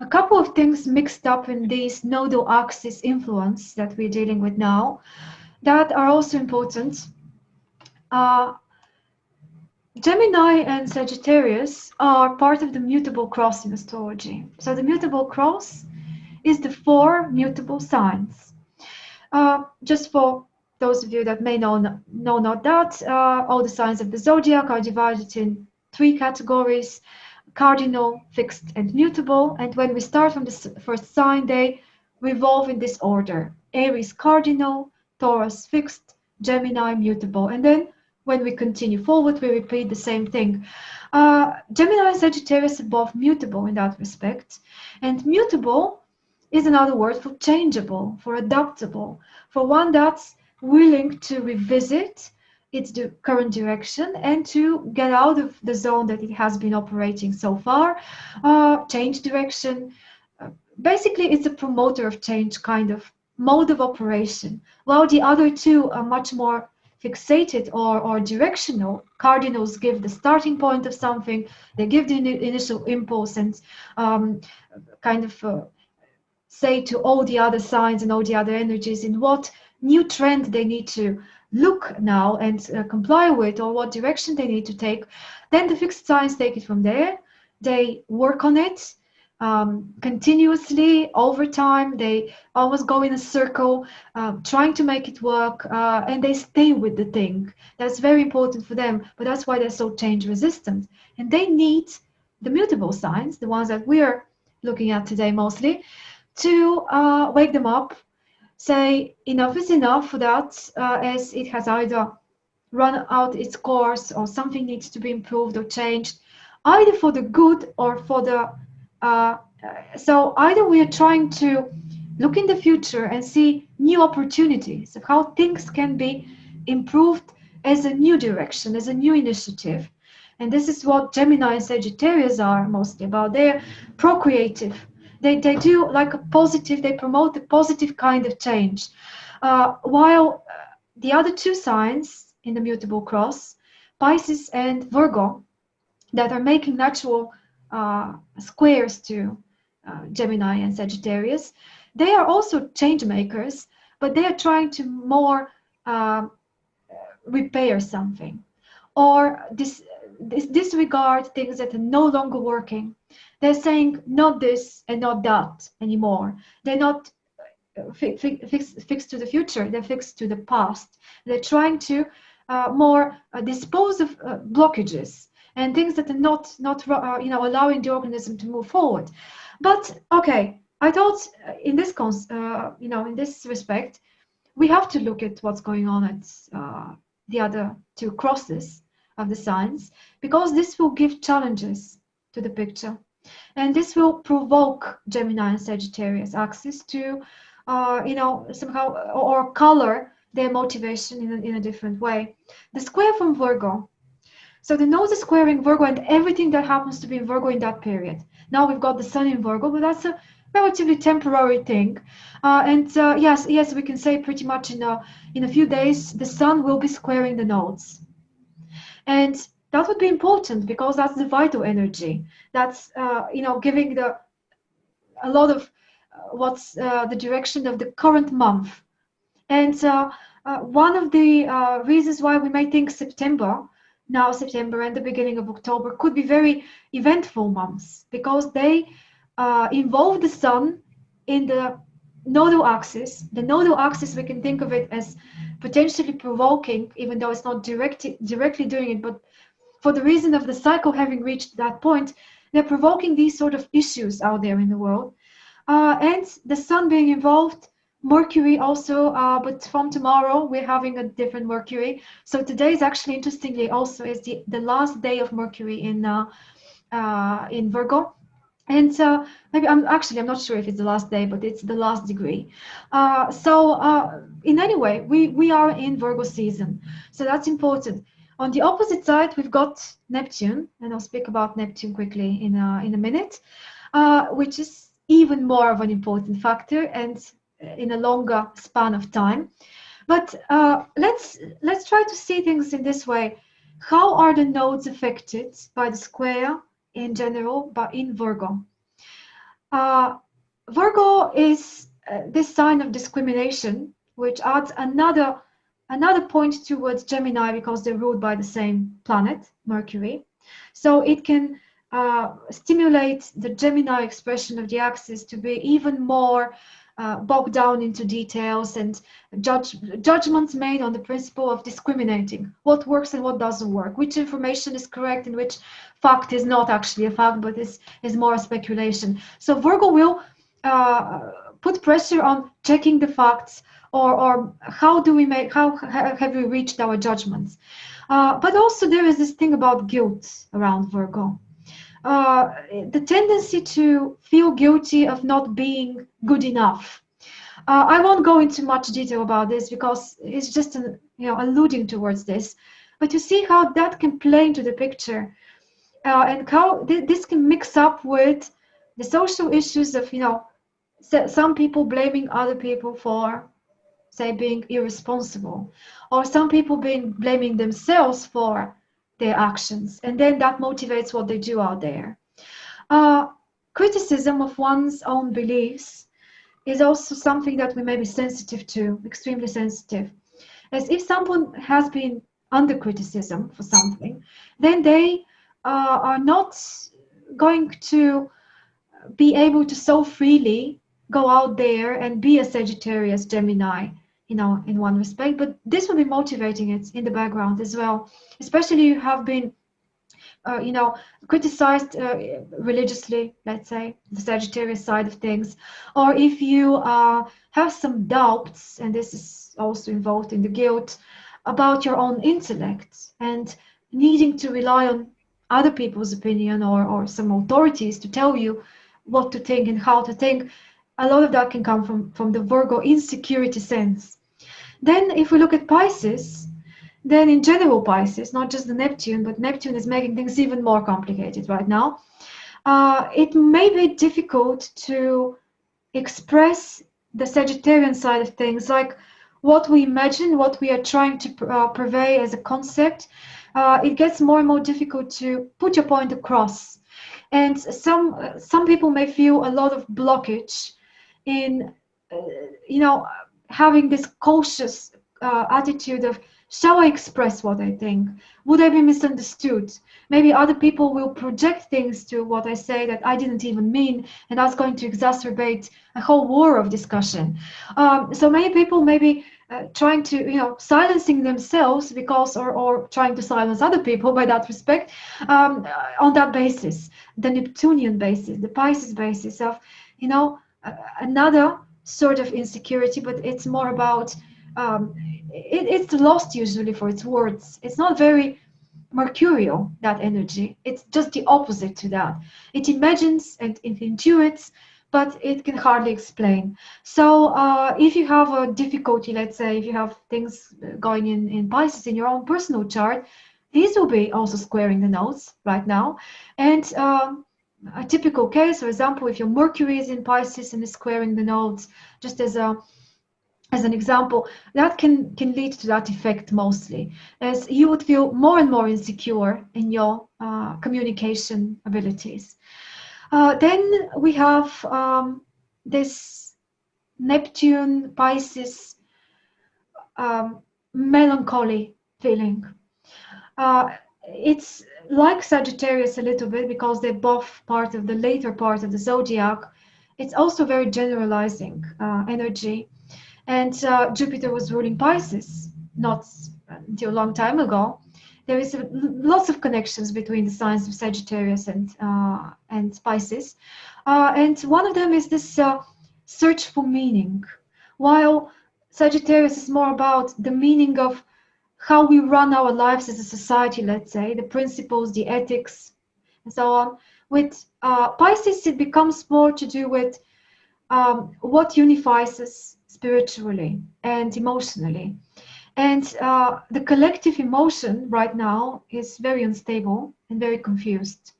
a couple of things mixed up in this nodal axis influence that we're dealing with now that are also important. Uh, Gemini and Sagittarius are part of the mutable cross in astrology. So the mutable cross is the four mutable signs. Uh, just for those of you that may know, know not that, uh, all the signs of the zodiac are divided in three categories, cardinal, fixed, and mutable. And when we start from the first sign, they revolve in this order. Aries cardinal, Taurus fixed, Gemini mutable. And then when we continue forward, we repeat the same thing. Uh, Gemini and Sagittarius are both mutable in that respect. And mutable is another word for changeable, for adaptable, for one that's willing to revisit its current direction and to get out of the zone that it has been operating so far, uh, change direction. Uh, basically, it's a promoter of change kind of mode of operation, while the other two are much more fixated or, or directional. Cardinals give the starting point of something, they give the initial impulse and um, kind of uh, say to all the other signs and all the other energies in what new trend they need to look now and uh, comply with or what direction they need to take then the fixed signs take it from there they work on it um, continuously over time they almost go in a circle uh, trying to make it work uh, and they stay with the thing that's very important for them but that's why they're so change resistant and they need the mutable signs the ones that we're looking at today mostly to uh, wake them up, say enough is enough for that, uh, as it has either run out its course or something needs to be improved or changed, either for the good or for the. Uh, so either we are trying to look in the future and see new opportunities of how things can be improved as a new direction, as a new initiative. And this is what Gemini and Sagittarius are mostly about. They're procreative they, they do like a positive, they promote the positive kind of change. Uh, while uh, the other two signs in the mutable cross, Pisces and Virgo, that are making natural squares to uh, Gemini and Sagittarius, they are also change makers, but they are trying to more uh, repair something. Or dis, dis, disregard things that are no longer working. They're saying not this and not that anymore. They're not uh, fi fi fix, fixed to the future, they're fixed to the past. They're trying to uh, more uh, dispose of uh, blockages and things that are not, not uh, you know, allowing the organism to move forward. But okay, I thought uh, in this, you know, in this respect, we have to look at what's going on at the other two crosses of the signs because this will give challenges to the picture. And this will provoke Gemini and Sagittarius axis to, uh, you know, somehow or color their motivation in a, in a different way. The square from Virgo. So the nodes is squaring Virgo and everything that happens to be in Virgo in that period. Now we've got the sun in Virgo, but that's a relatively temporary thing. Uh, and uh, yes, yes, we can say pretty much in a, in a few days, the sun will be squaring the nodes. And that would be important because that's the vital energy. That's uh, you know giving the a lot of uh, what's uh, the direction of the current month. And uh, one of the reasons why we may think September, now September and the beginning of October, could be very eventful months because they involve the sun in the nodal axis. The nodal axis, we can think of it as potentially provoking, even though it's not directly directly doing it, but for the reason of the cycle having reached that point, they're provoking these sort of issues out there in the world. Uh, and the sun being involved, Mercury also, uh, but from tomorrow we're having a different Mercury. So today is actually interestingly also is the, the last day of Mercury in uh, uh in Virgo. And uh, maybe I'm actually I'm not sure if it's the last day, but it's the last degree. Uh, so in any way, we we are in Virgo season, so that's important. On the opposite side, we've got Neptune, and I'll speak about Neptune quickly in a, in a minute, uh, which is even more of an important factor and in a longer span of time. But uh, let's let's try to see things in this way. How are the nodes affected by the square in general, but in Virgo? Uh, Virgo is uh, this sign of discrimination, which adds another Another point towards Gemini because they're ruled by the same planet, Mercury. So it can uh, stimulate the Gemini expression of the axis to be even more uh, bogged down into details and judge, judgments made on the principle of discriminating what works and what doesn't work, which information is correct and which fact is not actually a fact but is, is more speculation. So Virgo will uh, put pressure on checking the facts or, or how do we make, how have we reached our judgments. Uh, but also there is this thing about guilt around Virgo. Uh, the tendency to feel guilty of not being good enough. Uh, I won't go into much detail about this because it's just an, you know alluding towards this, but you see how that can play into the picture, uh, and how th this can mix up with the social issues of you know some people blaming other people for say being irresponsible or some people being blaming themselves for their actions and then that motivates what they do out there. Uh, criticism of one's own beliefs is also something that we may be sensitive to extremely sensitive. As if someone has been under criticism for something then they uh, are not going to be able to so freely go out there and be a Sagittarius Gemini you know, in one respect, but this will be motivating it in the background as well. Especially you have been, uh, you know, criticized uh, religiously, let's say, the Sagittarius side of things, or if you uh, have some doubts, and this is also involved in the guilt, about your own intellect and needing to rely on other people's opinion or, or some authorities to tell you what to think and how to think, a lot of that can come from, from the Virgo insecurity sense. Then if we look at Pisces, then in general Pisces, not just the Neptune, but Neptune is making things even more complicated right now. Uh, it may be difficult to express the Sagittarian side of things, like what we imagine, what we are trying to uh, purvey as a concept. Uh, it gets more and more difficult to put your point across. And some some people may feel a lot of blockage in uh, you know having this cautious uh, attitude of shall I express what I think? Would I be misunderstood? Maybe other people will project things to what I say that I didn't even mean, and that's going to exacerbate a whole war of discussion. Um, so many people maybe uh, trying to, you know, silencing themselves because, or, or trying to silence other people by that respect, um, on that basis, the Neptunian basis, the Pisces basis of, you know, another sort of insecurity, but it's more about um, it, it's lost usually for its words. It's not very mercurial that energy. It's just the opposite to that. It imagines and it intuits, but it can hardly explain. So uh, if you have a difficulty, let's say if you have things going in in Pisces in your own personal chart, these will be also squaring the nodes right now, and um, a typical case, for example, if your Mercury is in Pisces and is squaring the nodes, just as a as an example, that can can lead to that effect mostly, as you would feel more and more insecure in your uh, communication abilities. Uh, then we have um, this Neptune Pisces um, melancholy feeling. Uh, it's like Sagittarius a little bit because they're both part of the later part of the zodiac. It's also very generalizing uh, energy. And uh, Jupiter was ruling Pisces not until a long time ago. There is a, lots of connections between the signs of Sagittarius and uh, and Pisces, uh, and one of them is this uh, search for meaning. While Sagittarius is more about the meaning of how we run our lives as a society, let's say, the principles, the ethics, and so on. With uh, Pisces, it becomes more to do with um, what unifies us spiritually and emotionally. And uh, the collective emotion right now is very unstable and very confused.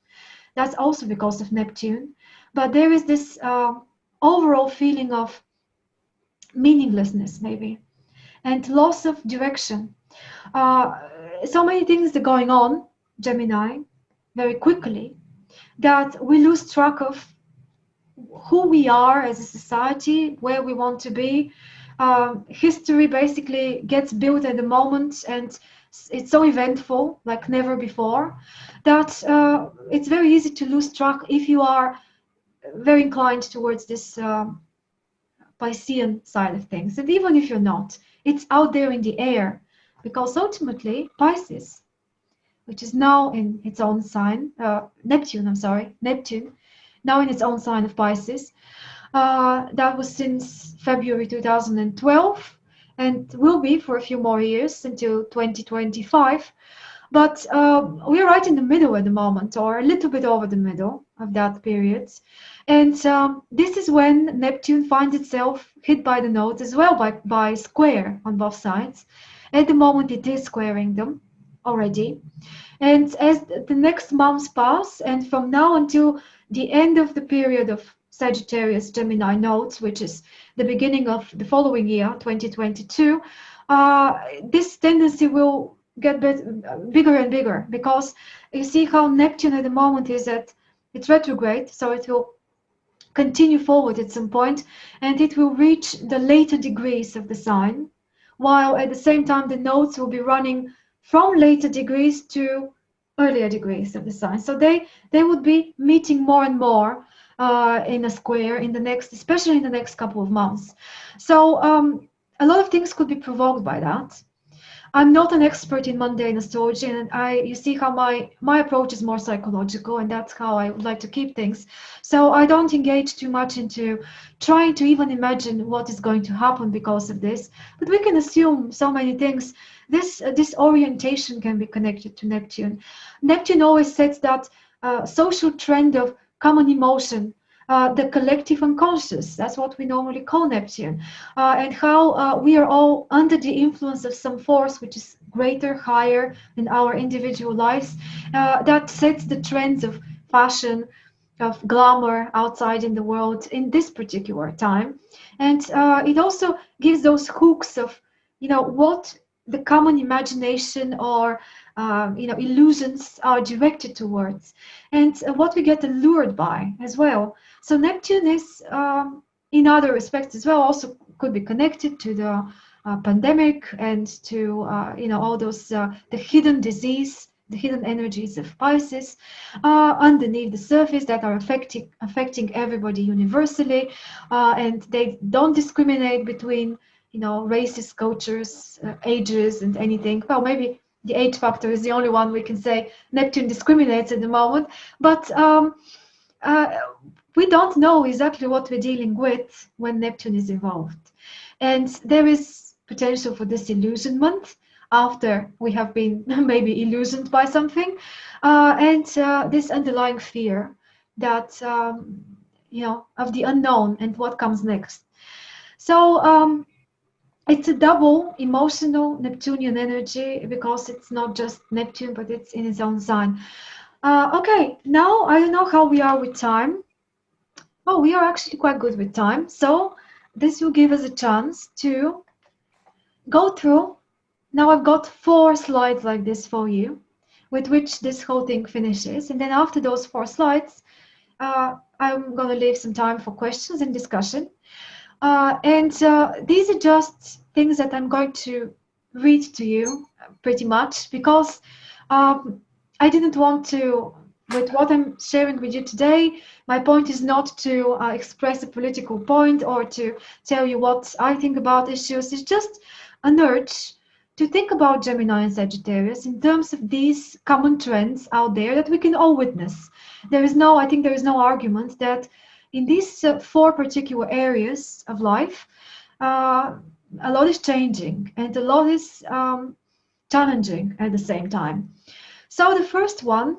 That's also because of Neptune. But there is this uh, overall feeling of meaninglessness, maybe, and loss of direction uh, so many things are going on, Gemini, very quickly, that we lose track of who we are as a society, where we want to be. Um, history basically gets built at the moment and it's so eventful like never before that uh, it's very easy to lose track if you are very inclined towards this um, Piscean side of things. And even if you're not, it's out there in the air because ultimately Pisces, which is now in its own sign, uh, Neptune, I'm sorry, Neptune, now in its own sign of Pisces. Uh, that was since February 2012 and will be for a few more years until 2025. But uh, we're right in the middle at the moment, or a little bit over the middle of that period. And um, this is when Neptune finds itself hit by the nodes as well by, by square on both sides. At the moment, it is squaring them already. And as the next months pass, and from now until the end of the period of Sagittarius Gemini nodes, which is the beginning of the following year, 2022, uh, this tendency will get bigger and bigger because you see how Neptune at the moment is at it's retrograde, so it will continue forward at some point and it will reach the later degrees of the sign, while at the same time the nodes will be running from later degrees to earlier degrees of the sign. So they they would be meeting more and more uh, in a square in the next, especially in the next couple of months. So um, a lot of things could be provoked by that. I'm not an expert in mundane astrology, and I you see how my my approach is more psychological, and that's how I would like to keep things. So I don't engage too much into trying to even imagine what is going to happen because of this. But we can assume so many things. This uh, this orientation can be connected to Neptune. Neptune always sets that uh, social trend of common emotion uh, the collective unconscious. That's what we normally call Neptune. Uh, and how uh, we are all under the influence of some force which is greater, higher in our individual lives, uh, that sets the trends of fashion, of glamour outside in the world in this particular time. And uh, it also gives those hooks of, you know, what the common imagination or um, you know illusions are directed towards. And uh, what we get allured by as well. So Neptune is, um, in other respects as well, also could be connected to the uh, pandemic and to uh, you know all those uh, the hidden disease, the hidden energies of Pisces uh, underneath the surface that are affecting affecting everybody universally, uh, and they don't discriminate between you know races, cultures, uh, ages, and anything. Well, maybe the age factor is the only one we can say Neptune discriminates at the moment, but um, we don't know exactly what we're dealing with when Neptune is involved. And there is potential for disillusionment after we have been <laughs> maybe illusioned by something. Uh, and uh, this underlying fear that, um, you know, of the unknown and what comes next. So um, it's a double emotional Neptunian energy because it's not just Neptune, but it's in its own sign. Uh, okay, now I don't know how we are with time. Oh, we are actually quite good with time. So this will give us a chance to go through. Now I've got four slides like this for you, with which this whole thing finishes. And then after those four slides, uh, I'm going to leave some time for questions and discussion. Uh, and uh, these are just things that I'm going to read to you pretty much because um, I didn't want to with what I'm sharing with you today, my point is not to uh, express a political point or to tell you what I think about issues. It's just an urge to think about Gemini and Sagittarius in terms of these common trends out there that we can all witness. There is no, I think there is no argument that in these uh, four particular areas of life, uh, a lot is changing and a lot is um, challenging at the same time. So the first one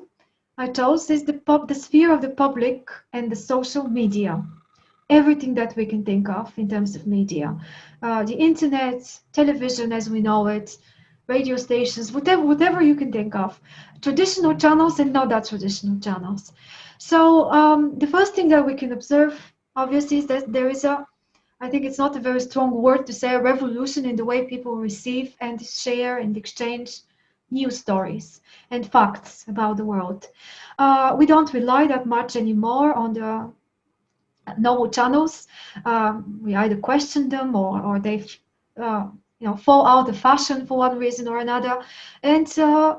I chose is the, the sphere of the public and the social media. Everything that we can think of in terms of media. Uh, the internet, television as we know it, radio stations, whatever, whatever you can think of. Traditional channels and not that traditional channels. So um, the first thing that we can observe, obviously, is that there is a, I think it's not a very strong word to say, a revolution in the way people receive and share and exchange news stories and facts about the world. Uh, we don't rely that much anymore on the normal channels. Um, we either question them or, or they uh, you know, fall out of fashion for one reason or another. And uh,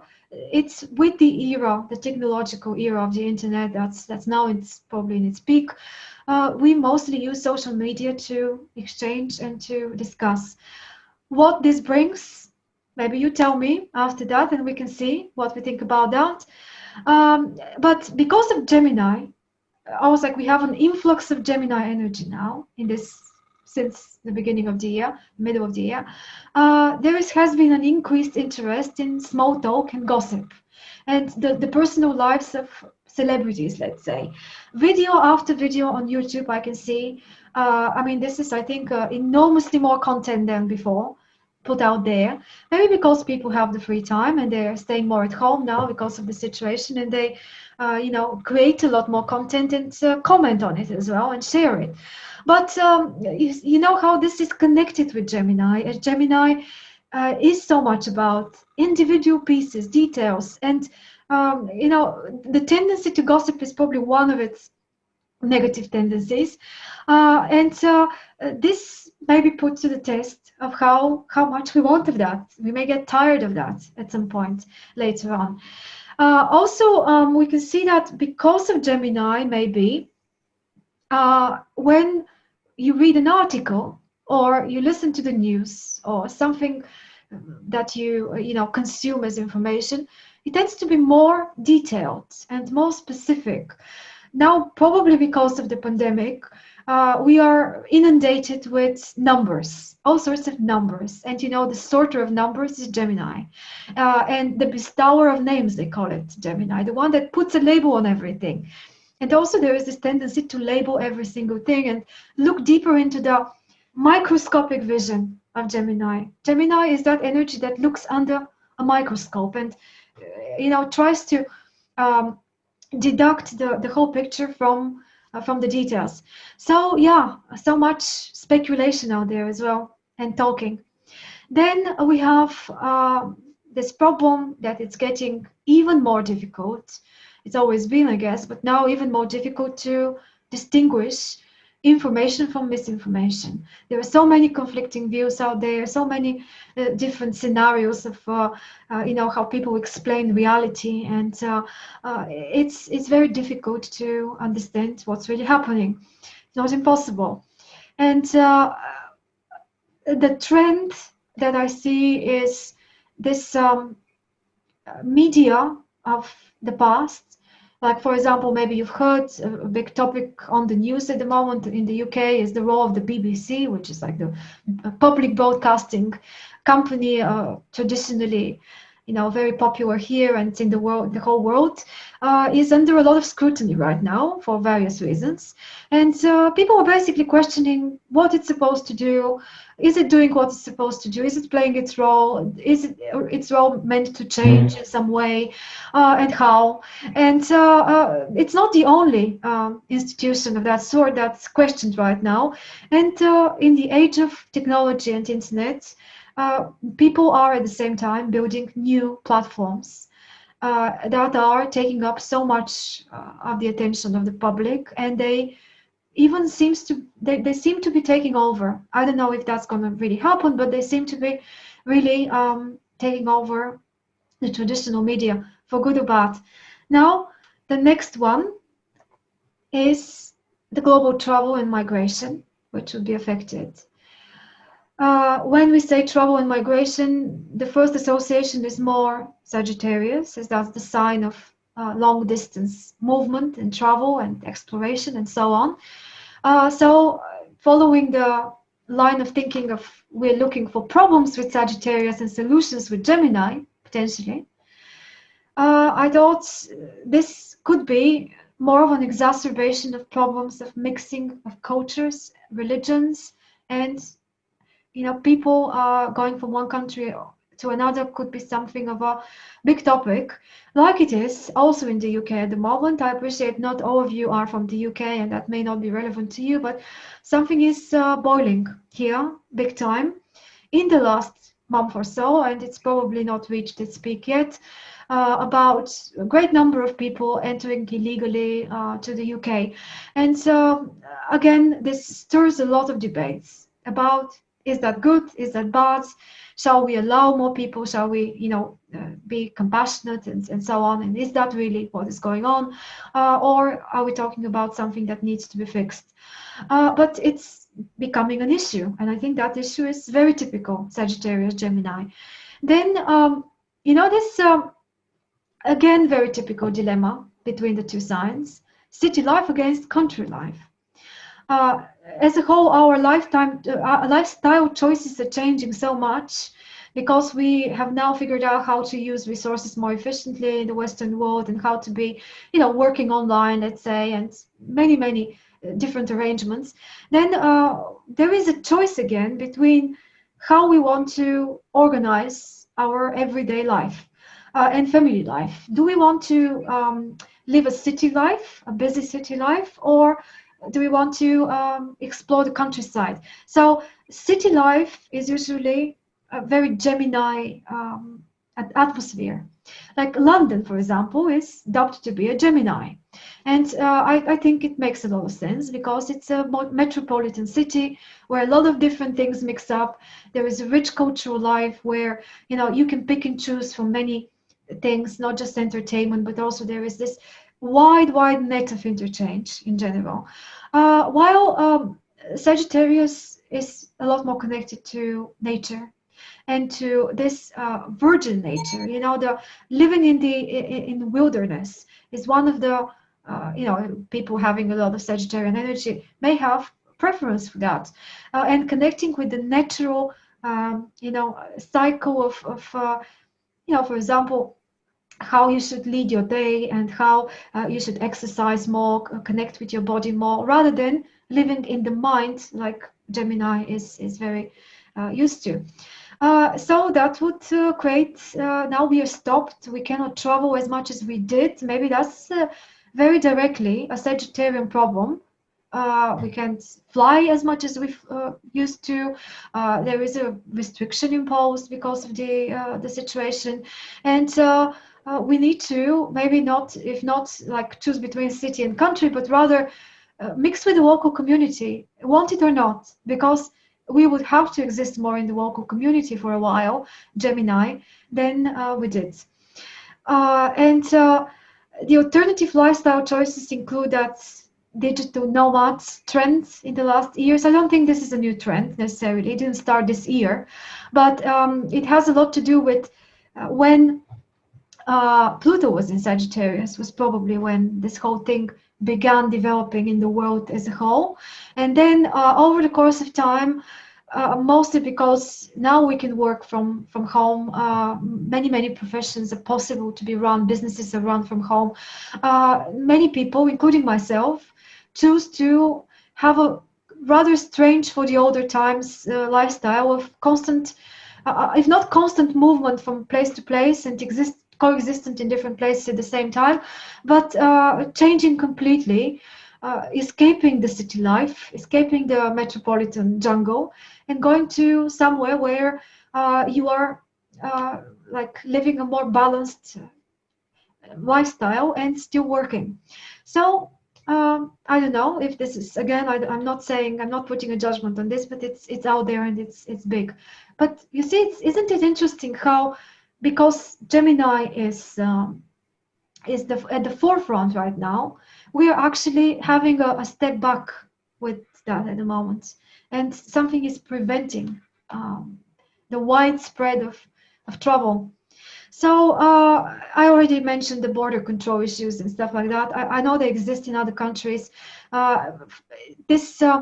it's with the era, the technological era of the internet. That's that's now it's probably in its peak. Uh, we mostly use social media to exchange and to discuss what this brings. Maybe you tell me after that, and we can see what we think about that. Um, but because of Gemini, I was like, we have an influx of Gemini energy now in this since the beginning of the year, middle of the year, uh, there is, has been an increased interest in small talk and gossip and the, the personal lives of celebrities, let's say. Video after video on YouTube, I can see. Uh, I mean, this is, I think, uh, enormously more content than before put out there. Maybe because people have the free time and they're staying more at home now because of the situation and they, uh, you know, create a lot more content and uh, comment on it as well and share it. But um, you, you, know how this is connected with Gemini. Uh, Gemini uh, is so much about individual pieces, details, and um, you know the tendency to gossip is probably one of its negative tendencies, uh, and uh, this may be put to the test of how how much we want of that. We may get tired of that at some point later on. Uh, also, um, we can see that because of Gemini, maybe uh, when you read an article or you listen to the news or something that you you know consume as information it tends to be more detailed and more specific now probably because of the pandemic uh, we are inundated with numbers all sorts of numbers. And you know the sorter of numbers is gemini. Uh, and the bestower of names they call it gemini the one that puts a label on everything. And also there is this tendency to label every single thing and look deeper into the microscopic vision of Gemini. Gemini is that energy that looks under a microscope and uh, you know tries to um, deduct the, the whole picture from uh, from the details. So yeah, so much speculation out there as well and talking. Then we have uh, this problem that it's getting even more difficult it's always been, I guess, but now even more difficult to distinguish information from misinformation. There are so many conflicting views out there, so many uh, different scenarios of, uh, uh, you know, how people explain reality, and uh, uh, it's it's very difficult to understand what's really happening. It's not impossible, and uh, the trend that I see is this um, media of the past like, for example, maybe you've heard a big topic on the news at the moment in the UK is the role of the BBC, which is like the public broadcasting company uh, traditionally you know, very popular here and in the world, the whole world, uh, is under a lot of scrutiny right now for various reasons. And uh, people are basically questioning what it's supposed to do. Is it doing what it's supposed to do? Is it playing its role? Is it its role meant to change mm. in some way, uh, and how? And uh, uh, it's not the only um, institution of that sort that's questioned right now. And uh, in the age of technology and internet, uh, people are at the same time building new platforms. Uh, that are taking up so much uh, of the attention of the public and they even seems to they, they seem to be taking over. I don't know if that's going to really happen but they seem to be really um, taking over the traditional media for good or bad. Now the next one is the global travel and migration which would be affected uh, when we say travel and migration, the first association is more Sagittarius, as that's the sign of uh, long distance movement and travel and exploration and so on. Uh, so, following the line of thinking of we're looking for problems with Sagittarius and solutions with Gemini, potentially, uh, I thought this could be more of an exacerbation of problems of mixing of cultures, religions, and you know, people are going from one country to another could be something of a big topic, like it is also in the UK at the moment. I appreciate not all of you are from the UK and that may not be relevant to you, but something is uh, boiling here big time in the last month or so, and it's probably not reached its peak yet. Uh, about a great number of people entering illegally uh, to the UK. And so, again, this stirs a lot of debates about is that good? Is that bad? Shall we allow more people? Shall we, you know, uh, be compassionate and, and so on? And is that really what is going on? Uh, or are we talking about something that needs to be fixed? Uh, but it's becoming an issue. And I think that issue is very typical Sagittarius, Gemini. Then, um, you know, this, um, again, very typical dilemma between the two signs, city life against country life. As a whole, our lifetime, uh, lifestyle choices are changing so much because we have now figured out how to use resources more efficiently in the Western world and how to be, you know, working online, let's say, and many, many uh, different arrangements. Then uh, there is a choice again between how we want to organize our everyday life uh, and family life. Do we want to um, live a city life, a busy city life, or do we want to um, explore the countryside? So city life is usually a very Gemini um, atmosphere. Like London, for example, is dubbed to be a Gemini. And uh, I, I, think it makes a lot of sense because it's a metropolitan city where a lot of different things mix up. There is a rich cultural life where, you know, you can pick and choose from many things, not just entertainment, but also there is this wide, wide net of interchange in general. Uh, while um, Sagittarius is a lot more connected to nature and to this uh, virgin nature, you know, the living in the in, in wilderness is one of the uh, you know people having a lot of Sagittarian energy may have preference for that, uh, and connecting with the natural um, you know cycle of of uh, you know for example how you should lead your day and how uh, you should exercise more, connect with your body more, rather than living in the mind like Gemini is, is very uh, used to. Uh, so that would uh, create, uh, now we are stopped, we cannot travel as much as we did. Maybe that's uh, very directly a Sagittarian problem. we can't fly as much as we used to. there is a restriction imposed because of the the situation, and uh, we need to maybe not, if not like choose between city and country, but rather uh, mix with the local community, want it or not, because we would have to exist more in the local community for a while, Gemini, than uh, we did. Uh, and uh, the alternative lifestyle choices include that digital nomad trends in the last years. I don't think this is a new trend necessarily. It didn't start this year, but um, it has a lot to do with uh, when uh, Pluto was in Sagittarius was probably when this whole thing began developing in the world as a whole. And then uh, over the course of time, uh, mostly because now we can work from from home. Uh, many many professions are possible to be run. Businesses are run from home. Uh, many people, including myself, choose to have a rather strange for the older times uh, lifestyle of constant, if not constant movement from place to place and exist coexistent in different places at the same time, but uh, changing completely, uh, escaping the city life, escaping the metropolitan jungle, and going to somewhere where uh, you are uh, like living a more balanced lifestyle and still working. So um, I don't know if this is again. I, am not saying I'm not putting a judgment on this, but it's it's out there and it's it's big. But you see, it's, isn't it interesting how because Gemini is um, is the, at the forefront right now, we are actually having a, a, step back with that at the moment, and something is preventing um, the widespread of, of travel. So uh, I already mentioned the border control issues and stuff like that. I, I know they exist in other countries. Uh, this uh,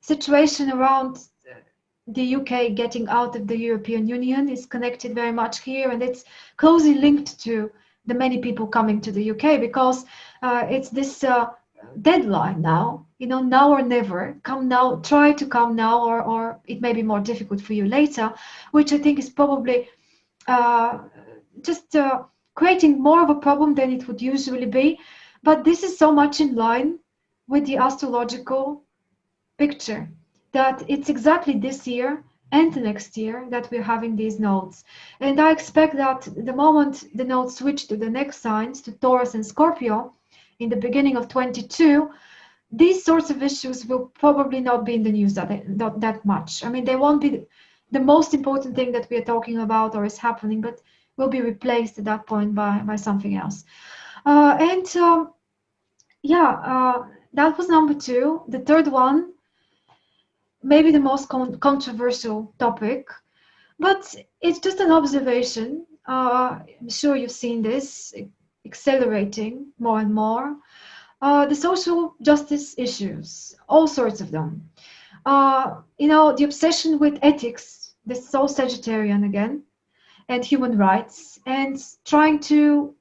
situation around the UK getting out of the European Union is connected very much here, and it's closely linked to the many people coming to the UK because uh, it's this uh, deadline now. You know, now or never. Come now. Try to come now, or or it may be more difficult for you later, which I think is probably uh, just uh, creating more of a problem than it would usually be. But this is so much in line with the astrological picture that it's exactly this year and next year that we're having these nodes. And I expect that the moment the nodes switch to the next signs, to Taurus and Scorpio, in the beginning of 22, these sorts of issues will probably not be in the news that, not that much. I mean, they won't be the most important thing that we are talking about or is happening, but will be replaced at that point by, by something else. Uh, and um, yeah, uh, that was number two. The third one, maybe the most con controversial topic, but it's just an observation. Uh, I'm sure you've seen this accelerating more and more. Uh, the social justice issues, all sorts of them. Uh, you know, the obsession with ethics, this is so Sagittarian again, and human rights, and trying to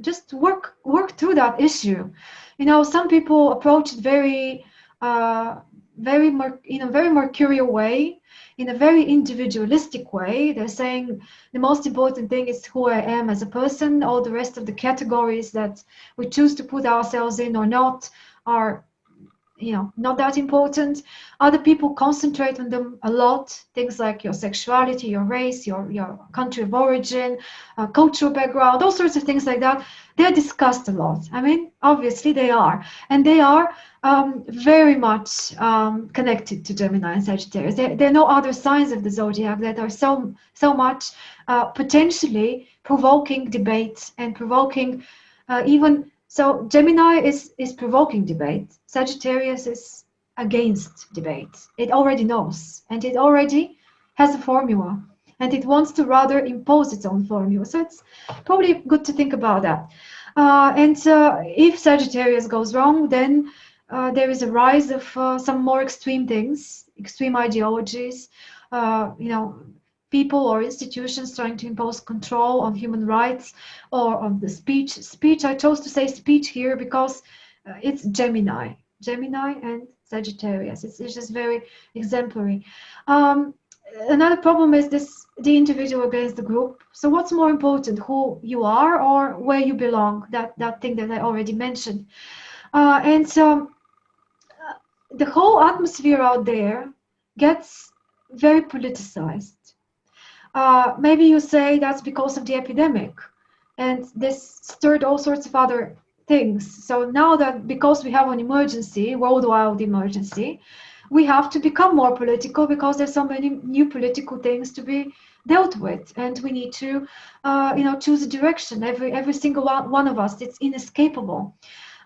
just work work through that issue. You know, some people approach it very, uh, very, in a very mercurial way, in a very individualistic way. They're saying the most important thing is who I am as a person. All the rest of the categories that we choose to put ourselves in or not are you know not that important. Other people concentrate on them a lot. Things like your sexuality your race your your country of origin uh, cultural background all sorts of things like that. They're discussed a lot. I mean obviously they are. And they are um, very much um, connected to gemini and sagittarius. There, there, are no other signs of the zodiac that are so so much uh, potentially provoking debate and provoking uh, even so Gemini is, is provoking debate. Sagittarius is against debate. It already knows, and it already has a formula, and it wants to rather impose its own formula. So it's probably good to think about that. Uh, and uh, if Sagittarius goes wrong, then uh, there is a rise of uh, some more extreme things, extreme ideologies, uh, you know, people or institutions trying to impose control on human rights or on the speech. Speech, I chose to say speech here because uh, it's Gemini, Gemini and Sagittarius. It's, it's just very exemplary. Um, another problem is this the individual against the group. So what's more important, who you are or where you belong? That, that thing that I already mentioned. Uh, and so uh, the whole atmosphere out there gets very politicized uh, maybe you say that's because of the epidemic. And this stirred all sorts of other things. So now that because we have an emergency, worldwide emergency, we have to become more political because there's so many new political things to be dealt with. And we need to uh, you know choose a direction. Every every single one, one of us it's inescapable.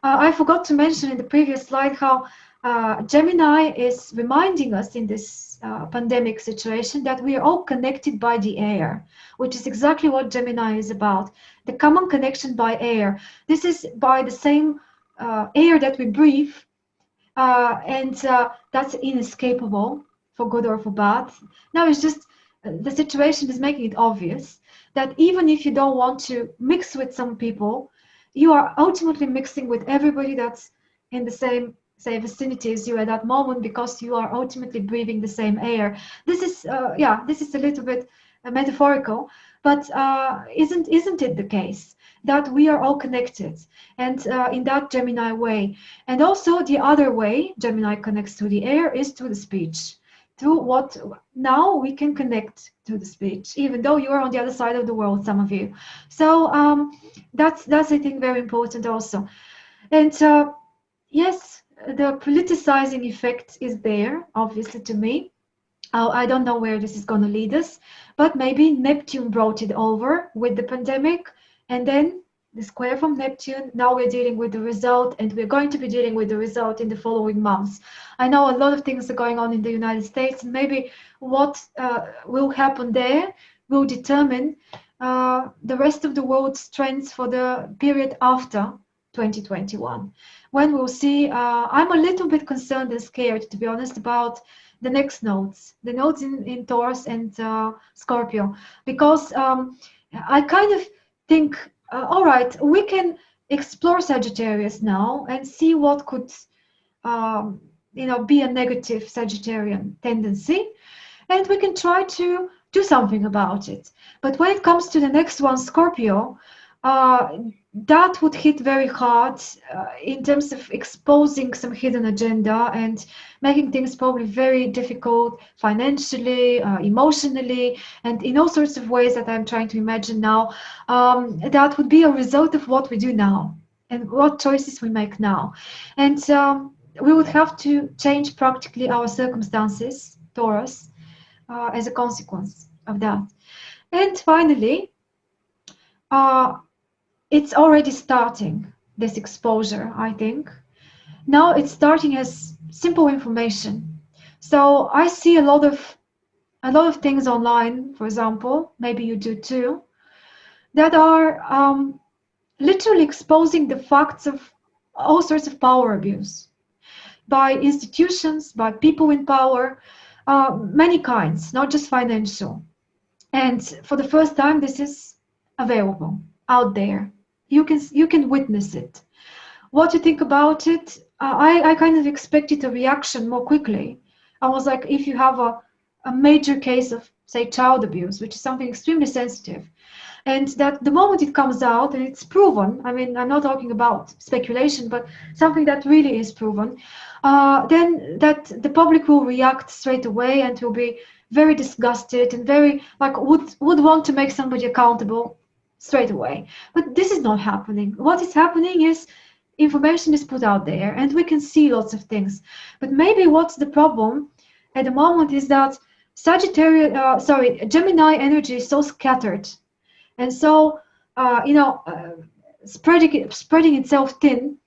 Uh, i forgot to mention in the previous slide how uh, Gemini is reminding us in this uh, pandemic situation that we are all connected by the air, which is exactly what Gemini is about. The common connection by air. This is by the same uh, air that we breathe, uh, and uh, that's inescapable for good or for bad. Now it's just the situation is making it obvious that even if you don't want to mix with some people, you are ultimately mixing with everybody that's in the same say vicinity as you at that moment because you are ultimately breathing the same air. This is uh, yeah this is a little bit uh, metaphorical but uh, isn't isn't it the case that we are all connected and uh, in that gemini way? And also the other way gemini connects to the air is through the speech through what now we can connect to the speech even though you are on the other side of the world some of you. So um, that's that's i think very important also. And uh, yes the politicizing effect is there, obviously, to me. Uh, I don't know where this is going to lead us, but maybe Neptune brought it over with the pandemic, and then the square from Neptune. Now we're dealing with the result, and we're going to be dealing with the result in the following months. I know a lot of things are going on in the United States, maybe what uh, will happen there will determine uh, the rest of the world's trends for the period after 2021 when we'll see uh, i'm a little bit concerned and scared to be honest about the next nodes the nodes in, in taurus and uh, scorpio. Because um, i kind of think uh, all right we can explore sagittarius now and see what could um, you know be a negative sagittarian tendency. And we can try to do something about it. But when it comes to the next one scorpio uh, that would hit very hard uh, in terms of exposing some hidden agenda and making things probably very difficult financially, uh, emotionally, and in all sorts of ways that I'm trying to imagine now. Um, that would be a result of what we do now and what choices we make now. And um, we would have to change practically our circumstances, Taurus, uh, as a consequence of that. And finally, uh, it's already starting this exposure, I think. Now it's starting as simple information. So I see a lot of a lot of things online, for example, maybe you do too, that are um, literally exposing the facts of all sorts of power abuse by institutions, by people in power, uh, many kinds, not just financial. And for the first time, this is available out there. You can you can witness it. What you think about it? Uh, I I kind of expected a reaction more quickly. I was like, if you have a a major case of say child abuse, which is something extremely sensitive, and that the moment it comes out and it's proven i mean i'm not talking about speculation but something that really is proven uh, then that the public will react straight away and will be very disgusted and very like would would want to make somebody accountable straight away. But this is not happening. What is happening is information is put out there and we can see lots of things. But maybe what's the problem at the moment is that sagittarius uh, sorry gemini energy is so scattered. And so uh, you know uh, spreading spreading itself thin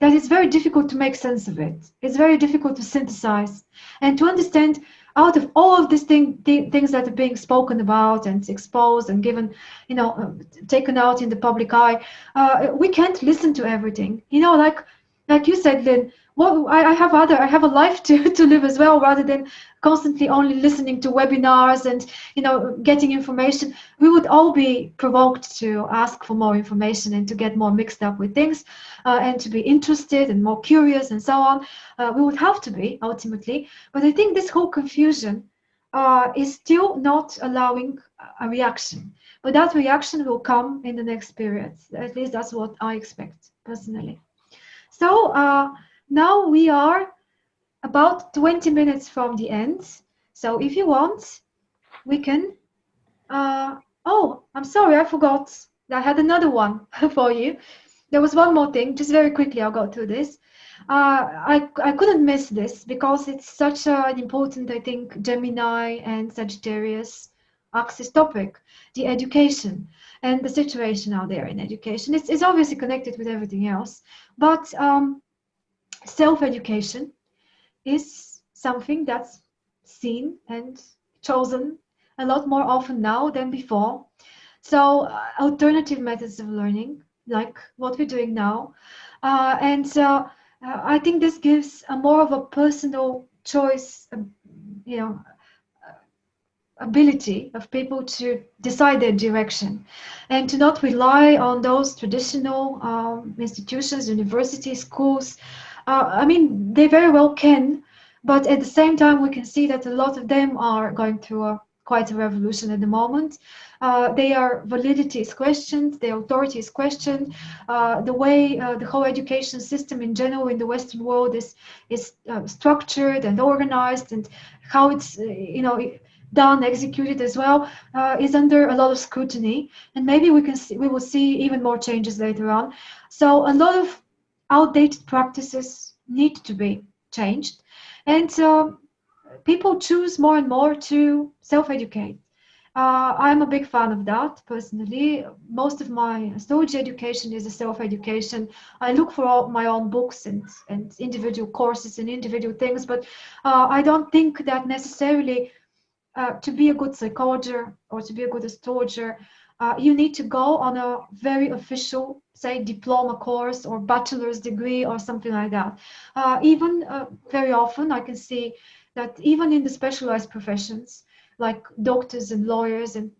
that it's very difficult to make sense of it. It's very difficult to synthesize. And to understand out of all of these thing, th- things that are being spoken about and exposed and given you know uh, taken out in the public eye uh, we can't listen to everything. You know like like you said lynn well I, I, have other i have a life to, <laughs> to live as well rather than constantly only listening to webinars and you know getting information. We would all be provoked to ask for more information and to get more mixed up with things uh, and to be interested and more curious and so on. Uh, we would have to be ultimately. But i think this whole confusion uh, is still not allowing a reaction. But that reaction will come in the next period at least that's what i expect personally so uh, now we are about 20 minutes from the end. So if you want, we can. Uh, oh, I'm sorry, I forgot. I had another one <laughs> for you. There was one more thing, just very quickly, I'll go through this. Uh, I, I couldn't miss this because it's such an important, I think, Gemini and Sagittarius axis topic, the education and the situation out there in education. It's, it's obviously connected with everything else, but um, self-education is something that's seen and chosen a lot more often now than before. So uh, alternative methods of learning, like what we're doing now. Uh, and uh, I think this gives a more of a personal choice, um, you know, uh, ability of people to decide their direction and to not rely on those traditional um, institutions, universities, schools, uh, I mean, they very well can, but at the same time, we can see that a lot of them are going through a quite a revolution at the moment. Uh, their validity is questioned, their authority is questioned. Uh, the way uh, the whole education system in general in the Western world is is uh, structured and organized, and how it's uh, you know done, executed as well, uh, is under a lot of scrutiny. And maybe we can see, we will see even more changes later on. So a lot of outdated practices need to be changed. And so people choose more and more to self-educate. Uh, I'm a big fan of that personally. Most of my astrology education is a self-education. I look for all my own books and, and individual courses and individual things, but uh, I don't think that necessarily uh, to be a good psychologist or to be a good astrologer, uh, you need to go on a very official, say, diploma course or bachelor's degree or something like that. Uh, even uh, very often, I can see that even in the specialized professions, like doctors and lawyers and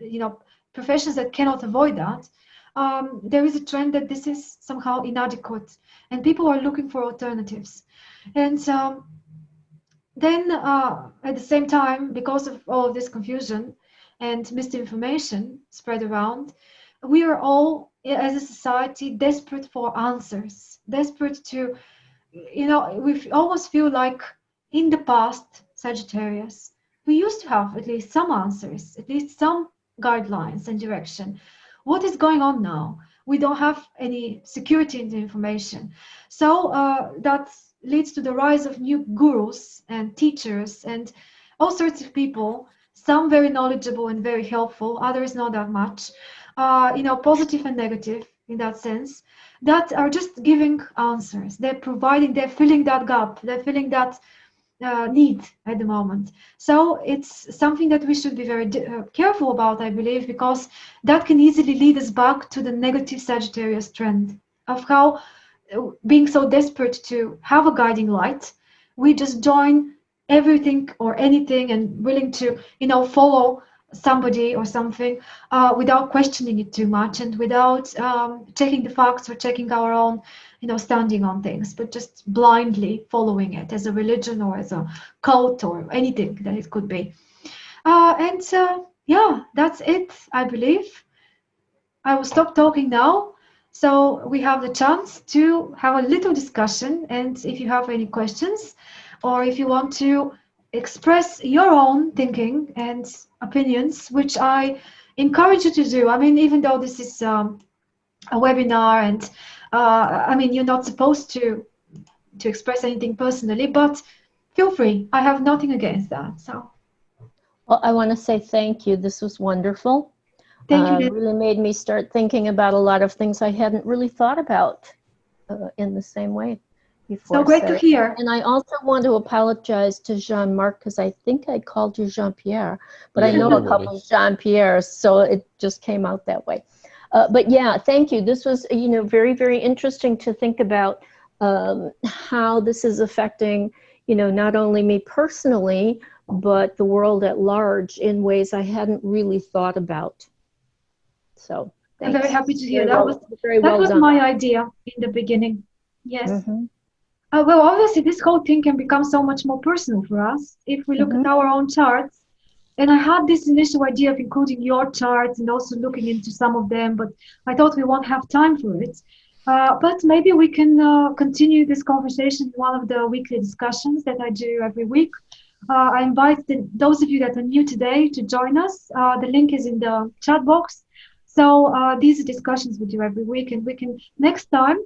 you know professions that cannot avoid that, um, there is a trend that this is somehow inadequate, and people are looking for alternatives. And um, then uh, at the same time, because of all of this confusion, and misinformation spread around, we are all, as a society, desperate for answers, desperate to, you know, we almost feel like in the past, Sagittarius, we used to have at least some answers, at least some guidelines and direction. What is going on now? We don't have any security in the information. So uh, that's leads to the rise of new gurus and teachers and all sorts of people some very knowledgeable and very helpful others not that much uh, you know positive and negative in that sense that are just giving answers. They're providing they're filling that gap they're filling that uh, need at the moment. So it's something that we should be very uh, careful about i believe because that can easily lead us back to the negative sagittarius trend of how being so desperate to have a guiding light we just join everything or anything and willing to you know follow somebody or something uh, without questioning it too much and without um, checking the facts or checking our own you know standing on things but just blindly following it as a religion or as a cult or anything that it could be. Uh, and uh, yeah that's it i believe. I will stop talking now so we have the chance to have a little discussion and if you have any questions or if you want to express your own thinking and opinions, which I encourage you to do. I mean, even though this is um, a webinar and uh, I mean, you're not supposed to to express anything personally, but feel free. I have nothing against that. So. Well, I want to say thank you. This was wonderful. Thank uh, you. Really made me start thinking about a lot of things I hadn't really thought about uh, in the same way before. So great to hear. And I also want to apologize to Jean-Marc because I think I called you Jean-Pierre, but I know a couple of Jean-Pierres, so it just came out that way. Uh, but yeah, thank you. This was, you know, very, very interesting to think about um, how this is affecting, you know, not only me personally, but the world at large in ways I hadn't really thought about. So, I'm very happy to hear Very that well- was very that well was done. my idea in the beginning. Yes. Mhm. Uh, well, obviously, this whole thing can become so much more personal for us if we look Mhm. at our own charts. And I had this initial idea of including your charts and also looking into some of them, but I thought we won't have time for it. Uh, but maybe we can uh, continue this conversation in one of the weekly discussions that I do every week. Uh, I invite the, those of you that are new today to join us. Uh, the link is in the chat box. So uh, these discussions we do every week, and we can next time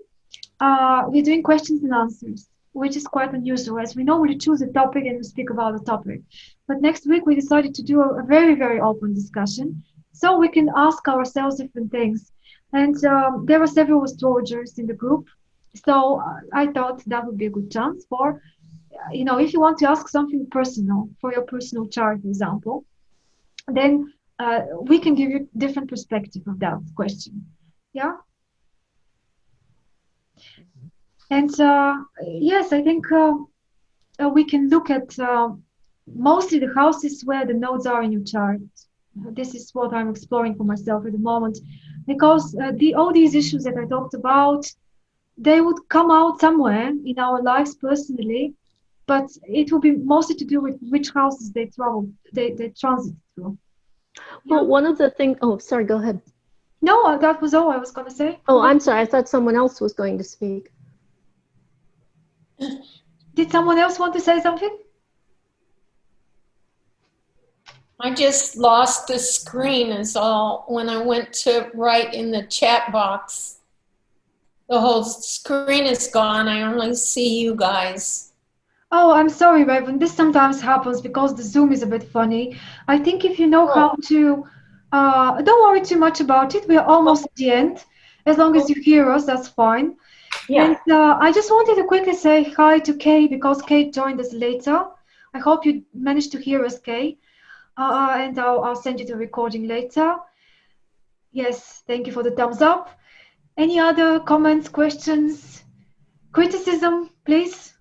uh, we're doing questions and answers, which is quite unusual as we normally choose a topic and we speak about the topic. But next week we decided to do a, very, very open discussion so we can ask ourselves different things. And um, there were several astrologers in the group. So uh, I thought that would be a good chance for, you know, if you want to ask something personal for your personal chart, for example, then uh, we can give you different perspective of that question. Yeah. And uh, yes, I think uh, uh, we can look at uh, mostly the houses where the nodes are in your chart. This is what I'm exploring for myself at the moment, because uh, the all these issues that I talked about, they would come out somewhere in our lives personally, but it will be mostly to do with which houses they travel, they, they transit through. Well, one of the things, oh, sorry, go ahead. No, uh, that was all I was going to say. Oh, I'm sorry. I thought someone else was going to speak. <clears throat> Did someone else want to say something? I just lost the screen is all when I went to write in the chat box. The whole screen is gone. I only see you guys. Oh, I'm sorry, Raven. This sometimes happens because the Zoom is a bit funny. I think if you know how to, uh, don't worry too much about it. We're almost at the end. As long as you hear us, that's fine. And uh, I just wanted to quickly say hi to Kay because Kate joined us later. I hope you managed to hear us, Kay. Uh, and I'll, I'll send you the recording later. Yes, thank you for the thumbs up. Any other comments, questions, criticism, please?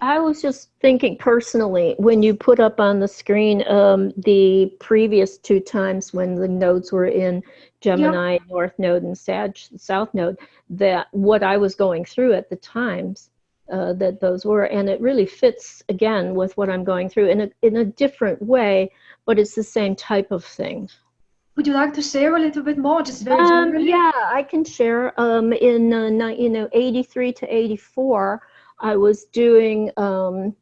I was just thinking personally, when you put up on the screen um, the previous two times when the nodes were in Gemini, North Node, and Sag, South Node, that what I was going through at the times uh, that those were, and it really fits again with what I'm going through in a in a different way, but it's the same type of thing. Would you like to share a little bit more, just very Um, generally? yeah, I can share. Um, in uh, you know, 83 to 84, I was doing um,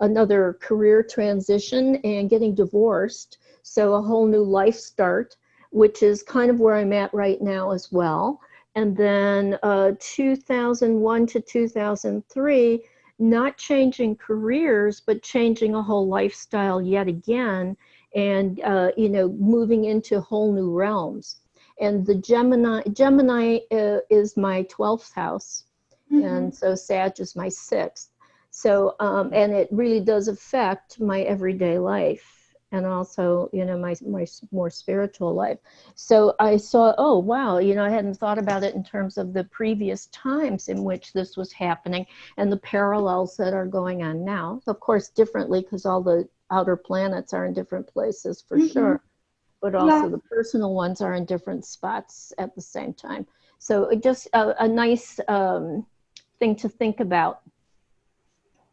another career transition and getting divorced. So a whole new life start, which is kind of where I'm at right now as well. And then uh, 2001 to 2003 not changing careers, but changing a whole lifestyle yet again, and uh, you know, moving into whole new realms. And the Gemini, Gemini uh, is my 12th house, mm-hmm. and so Sag is my sixth. So, um, and it really does affect my everyday life and also you know my my more spiritual life so i saw oh wow you know i hadn't thought about it in terms of the previous times in which this was happening and the parallels that are going on now of course differently because all the outer planets are in different places for mm-hmm. sure but also yeah. the personal ones are in different spots at the same time so it just a, a nice um, thing to think about.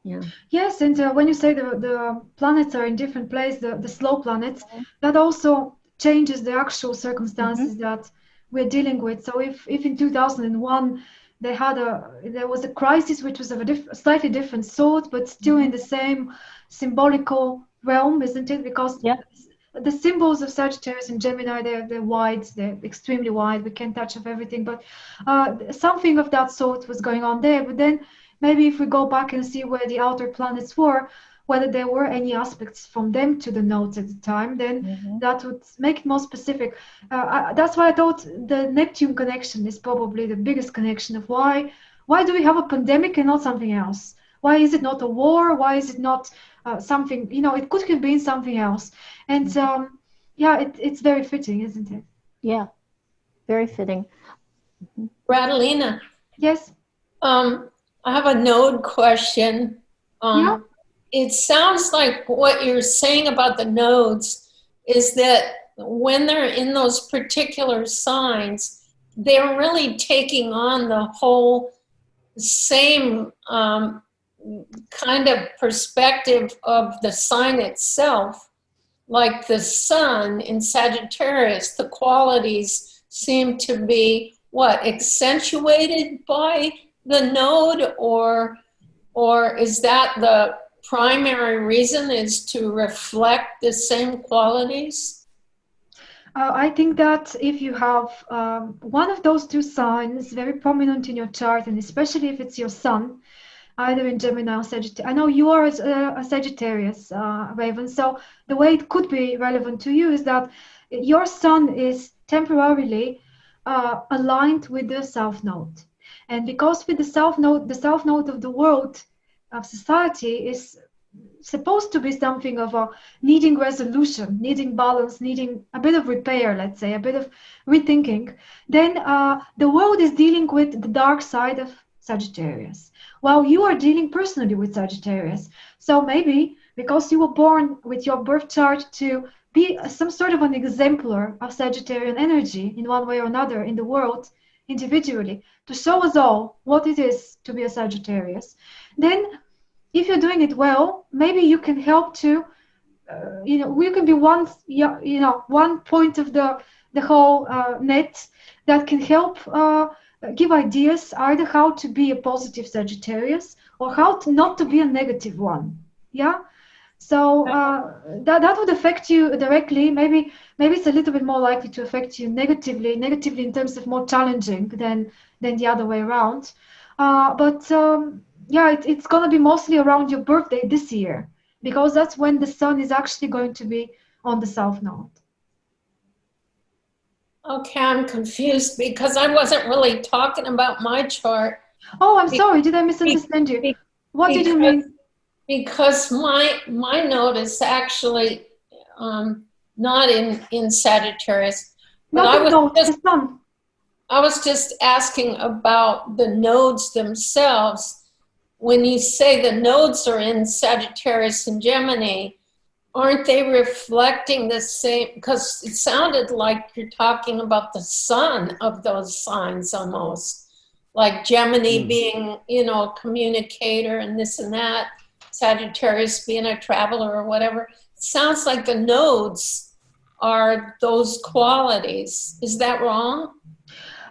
Yeah. Yes and uh, when you say the, the planets are in different places the, the slow planets that also changes the actual circumstances mm-hmm. that we're dealing with. So if if in 2001 they had a there was a crisis which was of a diff, slightly different sort but still mm-hmm. in the same symbolical realm isn't it? Because yeah the symbols of Sagittarius and Gemini, they're, they're wide, they're extremely wide. We can't touch of everything, but uh, something of that sort was going on there. But then maybe if we go back and see where the outer planets were, whether there were any aspects from them to the nodes at the time, then mm-hmm. that would make it more specific. Uh, I, that's why I thought the Neptune connection is probably the biggest connection of why why do we have a pandemic and not something else? Why is it not a war? Why is it not uh, something? You know, it could have been something else. And mm-hmm. um, yeah, it, it's very fitting, isn't it? Yeah, very fitting. Mm-hmm. Radalina. Yes. Um, I have a node question. Um, yeah. It sounds like what you're saying about the nodes is that when they're in those particular signs, they're really taking on the whole same um, kind of perspective of the sign itself. Like the sun in Sagittarius, the qualities seem to be what accentuated by the node or or is that the primary reason is to reflect the same qualities? Uh, I think that if you have um, one of those two signs very prominent in your chart, and especially if it's your sun, either in Gemini or Sagittarius. I know you are a, a Sagittarius, uh, Raven. So the way it could be relevant to you is that your sun is temporarily uh, aligned with the South Node. And because with the south node, the south node of the world of society is supposed to be something of a needing resolution, needing balance, needing a bit of repair, let's say, a bit of rethinking, then uh, the world is dealing with the dark side of Sagittarius, while you are dealing personally with Sagittarius. So maybe because you were born with your birth chart to be some sort of an exemplar of Sagittarian energy in one way or another in the world, individually to show us all what it is to be a Sagittarius, then if you're doing it well, maybe you can help to, uh, you know, we can be one, you know, one point of the the whole uh, net that can help uh, give ideas either how to be a positive Sagittarius or how to not to be a negative one. Yeah. So uh, that that would affect you directly. Maybe maybe it's a little bit more likely to affect you negatively, negatively in terms of more challenging than than the other way around. Uh, but um, yeah, it, it's gonna be mostly around your birthday this year because that's when the sun is actually going to be on the south node. Okay, I'm confused because I wasn't really talking about my chart. Oh, I'm sorry. Did I misunderstand you? What did you mean? because my my node is actually um, not in in Sagittarius. But I was just, I was just asking about the nodes themselves. When you say the nodes are in Sagittarius and Gemini, aren't they reflecting the same? Because it sounded like you're talking about the sun of those signs almost, like Gemini mm. being, you know, a communicator and this and that Sagittarius being a traveler or whatever. It sounds like the nodes are those qualities. Is that wrong?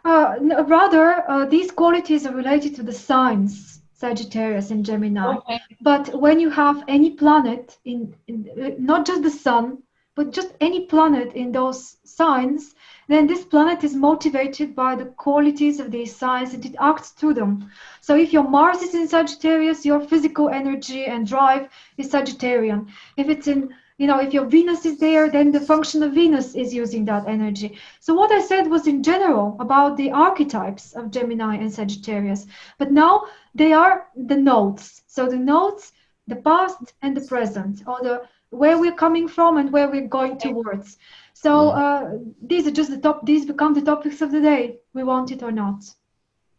Uh, no, rather, uh, these qualities are related to the signs, Sagittarius and Gemini. Okay. But when you have any planet, in, in uh, not just the sun, but just any planet in those signs, then this planet is motivated by the qualities of these signs and it acts through them. So if your Mars is in Sagittarius, your physical energy and drive is Sagittarian. If it's in you know, if your Venus is there, then the function of Venus is using that energy. So what I said was in general about the archetypes of Gemini and Sagittarius, but now they are the nodes. So the nodes, the past and the present, or the where we're coming from and where we're going towards. So uh, these are just the top. These become the topics of the day. We want it or not.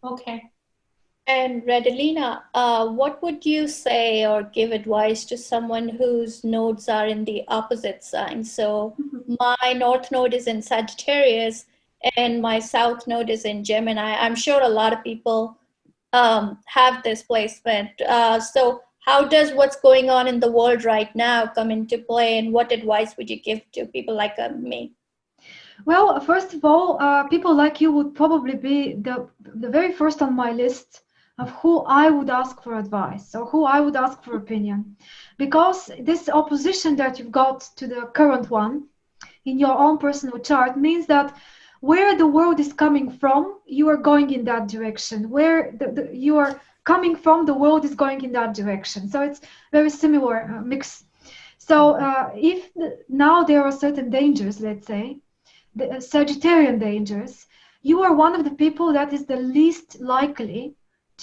Okay. And Redalina, uh, what would you say or give advice to someone whose nodes are in the opposite sign? So Mm-hmm. my north node is in Sagittarius and my south node is in Gemini. I'm sure a lot of people um, have this placement. Uh, so how does what's going on in the world right now come into play and what advice would you give to people like uh, me? Well, first of all, uh, people like you would probably be the the very first on my list of who I would ask for advice or who I would ask for opinion, because this opposition that you've got to the current one in your own personal chart means that where the world is coming from, you are going in that direction. Where the, the, you are coming from, the world is going in that direction. So it's very similar uh, mix. So uh, if the, now there are certain dangers, let's say, the uh, Sagittarian dangers, you are one of the people that is the least likely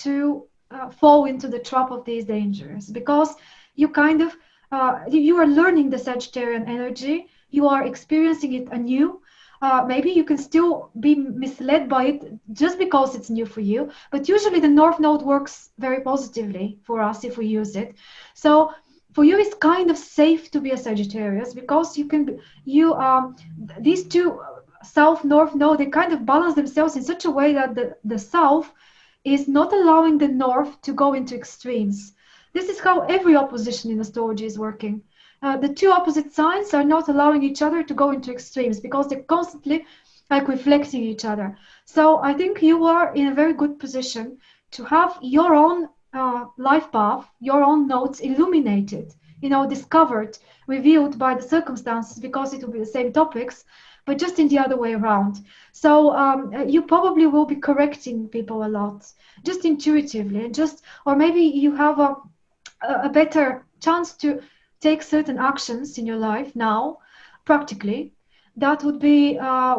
to uh, fall into the trap of these dangers because you kind of uh, you are learning the Sagittarian energy, you are experiencing it anew. Uh, maybe you can still be misled by it just because it's new for you, but usually the North Node works very positively for us if we use it. So for you it's kind of safe to be a Sagittarius because you can be, you um these two south north node they kind of balance themselves in such a way that the the south is not allowing the north to go into extremes. This is how every opposition in astrology is working. Uh, the two opposite signs are not allowing each other to go into extremes because they're constantly like reflecting each other. So I think you are in a very good position to have your own uh, life path, your own nodes illuminated, you know, discovered, revealed by the circumstances because it will be the same topics, but just in the other way around. So um, you probably will be correcting people a lot, just intuitively, and just, or maybe you have a, a better chance to take certain actions in your life now, practically, that would be uh,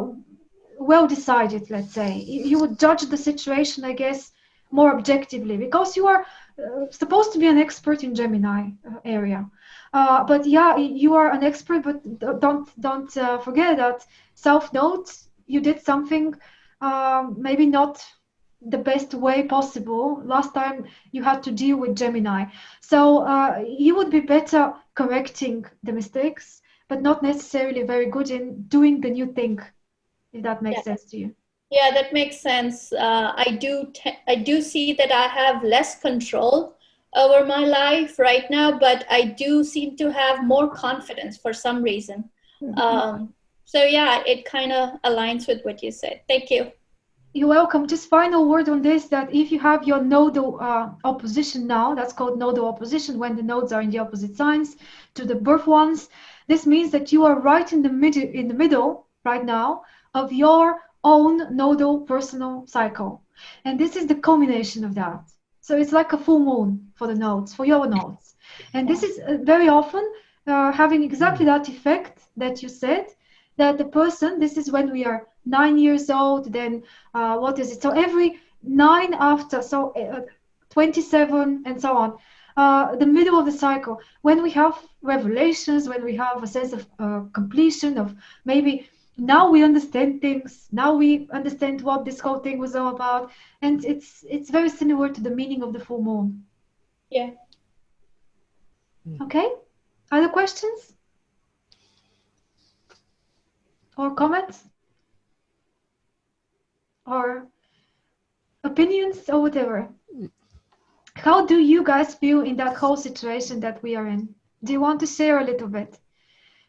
well decided, let's say. You would judge the situation, I guess, more objectively because you are uh, supposed to be an expert in Gemini uh, area. Uh, but yeah, you are an expert, but don't don't uh, forget that South Node you did something um, maybe not the best way possible. Last time you had to deal with Gemini, so uh, you would be better correcting the mistakes, but not necessarily very good in doing the new thing. If that makes yeah. sense to you. Yeah, that makes sense. Uh, I do. I do see that I have less control over my life right now, but I do seem to have more confidence for some reason. Mm-hmm. Um, so yeah, it kind of aligns with what you said. Thank you. You're welcome. Just final word on this: that if you have your nodal uh, opposition now, that's called nodal opposition when the nodes are in the opposite signs to the birth ones. This means that you are right in the middle, in the middle right now of your own nodal personal cycle. And this is the culmination of that. So it's like a full moon for the nodes, for your nodes. And this is uh, very often uh, having exactly that effect that you said, that the person, this is when we are nine years old, then uh, what is it? So every nine after, so uh, 27 and so on, uh, the middle of the cycle, when we have revelations, when we have a sense of uh, completion, of maybe now we understand things now we understand what this whole thing was all about and it's it's very similar to the meaning of the full moon yeah. Okay. Other questions? Or comments? Or opinions or whatever? How do you guys feel in that whole situation that we are in? Do you want to share a little bit?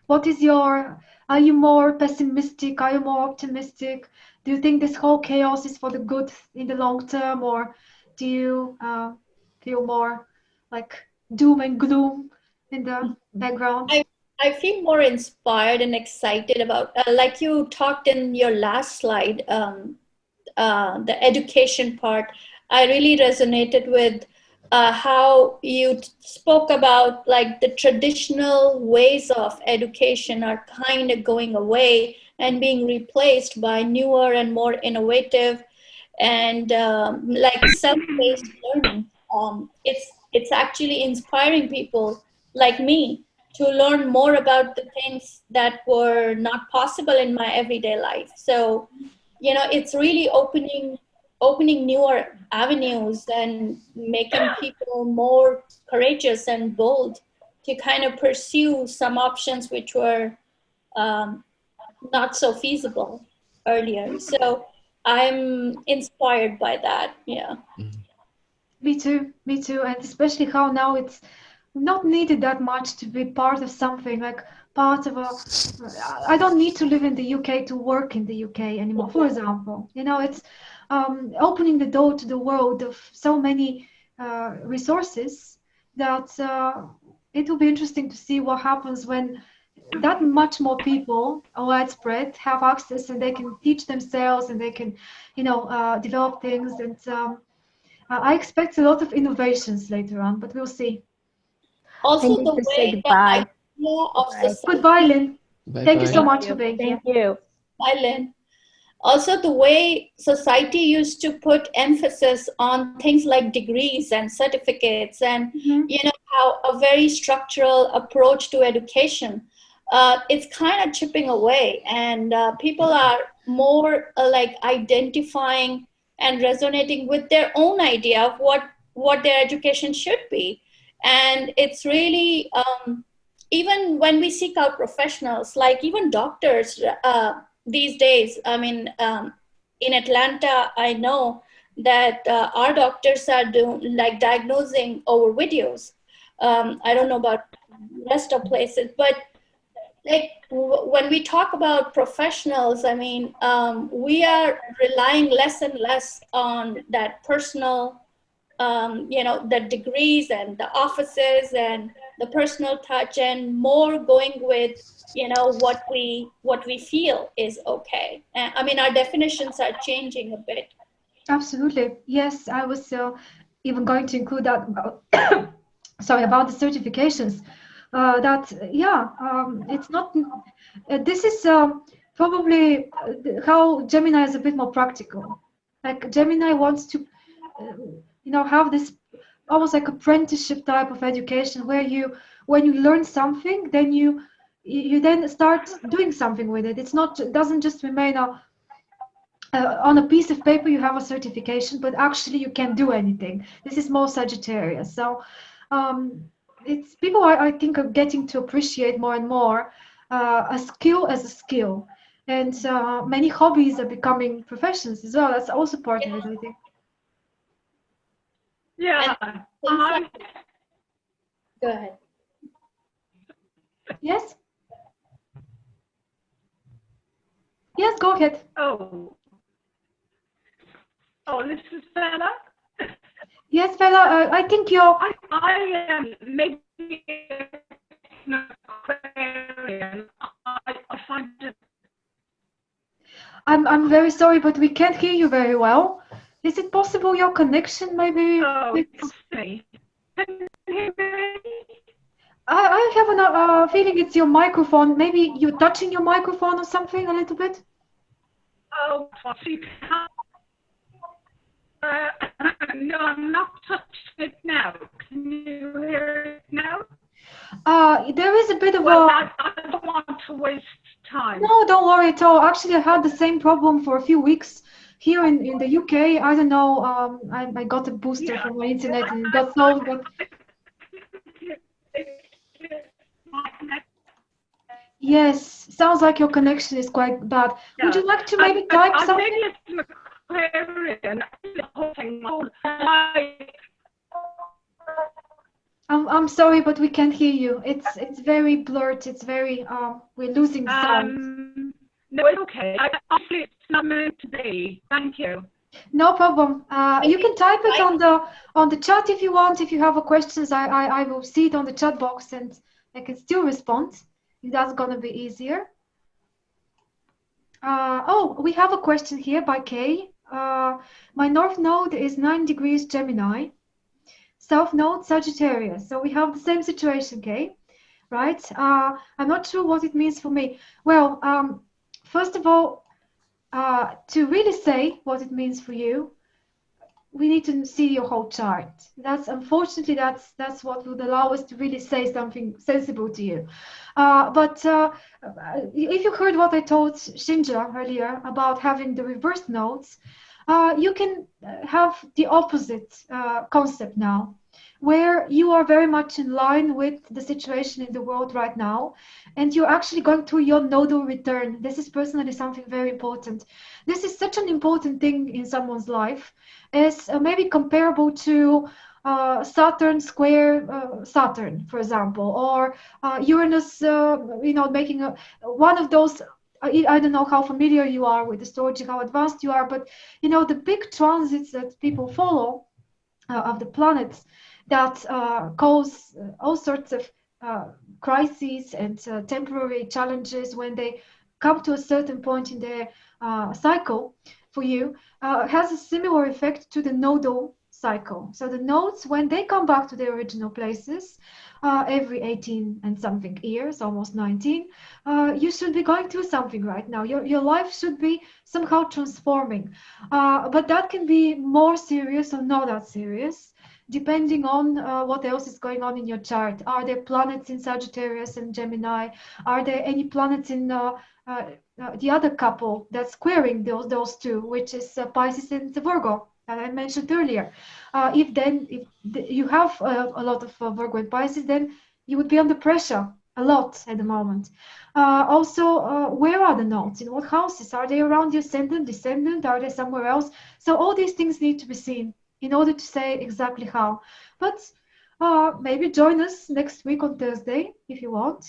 What is your are you more pessimistic? Are you more optimistic? Do you think this whole chaos is for the good in the long term, or do you uh, feel more like doom and gloom in the background? I, I feel more inspired and excited about, uh, like you talked in your last slide, um, uh, the education part. I really resonated with uh, how you spoke about like the traditional ways of education are kind of going away and being replaced by newer and more innovative and um, like self-paced learning. Um, it's it's actually inspiring people like me to learn more about the things that were not possible in my everyday life. So, you know, it's really opening opening newer avenues and making people more courageous and bold to kind of pursue some options which were um, not so feasible earlier. So I'm inspired by that. Yeah. Me too. Me too. And especially how now it's not needed that much to be part of something like part of a i don't need to live in the uk to work in the uk anymore for example you know it's um, opening the door to the world of so many uh, resources that uh, it will be interesting to see what happens when that much more people widespread have access and they can teach themselves and they can you know uh, develop things and um, i expect a lot of innovations later on but we'll see also the way goodbye. of society. goodbye lynn Bye thank you so much for being here Thank you. Bye, Lynn. Also, the way society used to put emphasis on things like degrees and certificates, and Mhm. you know how a very structural approach to education, uh, it's kind of chipping away, and uh, people are more uh, like identifying and resonating with their own idea of what what their education should be, and it's really um, even when we seek out professionals, like even doctors. Uh, these days i mean um, in atlanta i know that uh, our doctors are doing like diagnosing over videos um, i don't know about rest of places but like when we talk about professionals i mean um, we are relying less and less on that personal um, you know the degrees and the offices and the personal touch and more going with you know what we what we feel is okay i mean our definitions are changing a bit Absolutely. Yes, I was uh, even going to include that about, <coughs> sorry, about the certifications. Uh, that, yeah, um, it's not, uh, this is um, probably uh, how Gemini is a bit more practical. Like Gemini wants to, uh, you know, have this almost like apprenticeship type of education where you, when you learn something, then you, you then start doing something with it. It's not, it doesn't just remain a, uh, on a piece of paper you have a certification but actually you can't do anything this is more sagittarius so um, it's people are, i think are getting to appreciate more and more uh, a skill as a skill. And uh, many hobbies are becoming professions as well. That's also part of it i think. Yeah, Things I, go ahead. Yes? Yes go ahead. Oh. Oh, this is Bella. Yes Bella, uh, i think you're I, I am maybe an Aquarian. I, I find it, I'm, I'm very sorry but we can't hear you very well is it possible your connection maybe oh, it's-. Can you hear me? I, I have a uh, feeling it's your microphone. Maybe you're touching your microphone or something a little bit. Oh, can't. Uh, <coughs> no, I'm not touching it now. Can you hear it now? Uh, there is a bit of Well, a. I, I don't want to waste time. No, don't worry at all. Actually, I had the same problem for a few weeks here in, in the UK. I don't know. Um, I, I got a booster Yeah. from my internet and got solved, but yes, sounds like your connection is quite bad. Would you like to maybe I, type I, something? I think it's Aquarian. The whole thing. I, I'm, I'm sorry, but we can't hear you. It's it's very blurred. It's very um, we're losing the sound. um, no, it's okay. I, actually, it's not meant to be. Thank you. No problem. Uh, you can type it on the on the chat if you want. If you have a questions, I, I I will see it on the chat box and I can still respond. That's going to be easier. Uh, oh, we have a question here by Kay. Uh, my north node is 9 degrees Gemini, south node Sagittarius. So we have the same situation, okay? right? Uh, I'm not sure what it means for me. Well, um, first of all, uh, to really say what it means for you, we need to see your whole chart. That's unfortunately that's that's what would allow us to really say something sensible to you. Uh, but uh, if you heard what I told Shinja earlier about having the reverse nodes, uh, you can have the opposite uh, concept now where you are very much in line with the situation in the world right now and you're actually going through your nodal return this is personally something very important this is such an important thing in someone's life is uh, maybe comparable to uh, Saturn square uh, Saturn, for example, or uh, Uranus, uh, you know, making a, one of those. I, I don't know how familiar you are with astrology, how advanced you are, but you know the big transits that people follow uh, of the planets that cause all sorts of crises and temporary challenges when they come to a certain point in their cycle for you uh, has a similar effect to the nodal cycle. So the nodes, when they come back to their original places, uh, every 18 and something years, almost 19, uh, you should be going through something right now. Your, your life should be somehow transforming. Uh, but that can be more serious or not that serious, depending on uh, what else is going on in your chart. Are there planets in Sagittarius and Gemini? Are there any planets in uh, uh, uh, the other couple that's squaring those those two, which is uh, Pisces and Virgo I mentioned earlier. Uh, if then if you have uh, a lot of uh, Virgo and Pisces, then you would be under pressure a lot at the moment. Uh, also, where are the nodes? In what houses? Are they around the ascendant, descendant? Are they somewhere else? So all these things need to be seen in order to say exactly how. But maybe join us next week on Thursday if you want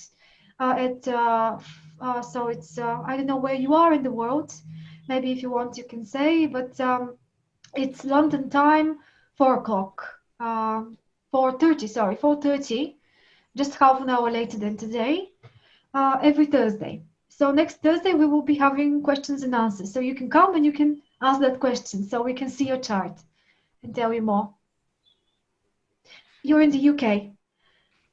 at uh, so it's uh, I don't know where you are in the world. Maybe if you want, you can say, but um, it's London time, four o'clock, uh, four thirty. Sorry, four thirty, just half an hour later than today. Uh, every Thursday. So next Thursday we will be having questions and answers. So you can come and you can ask that question, so we can see your chart and tell you more. You're in the UK.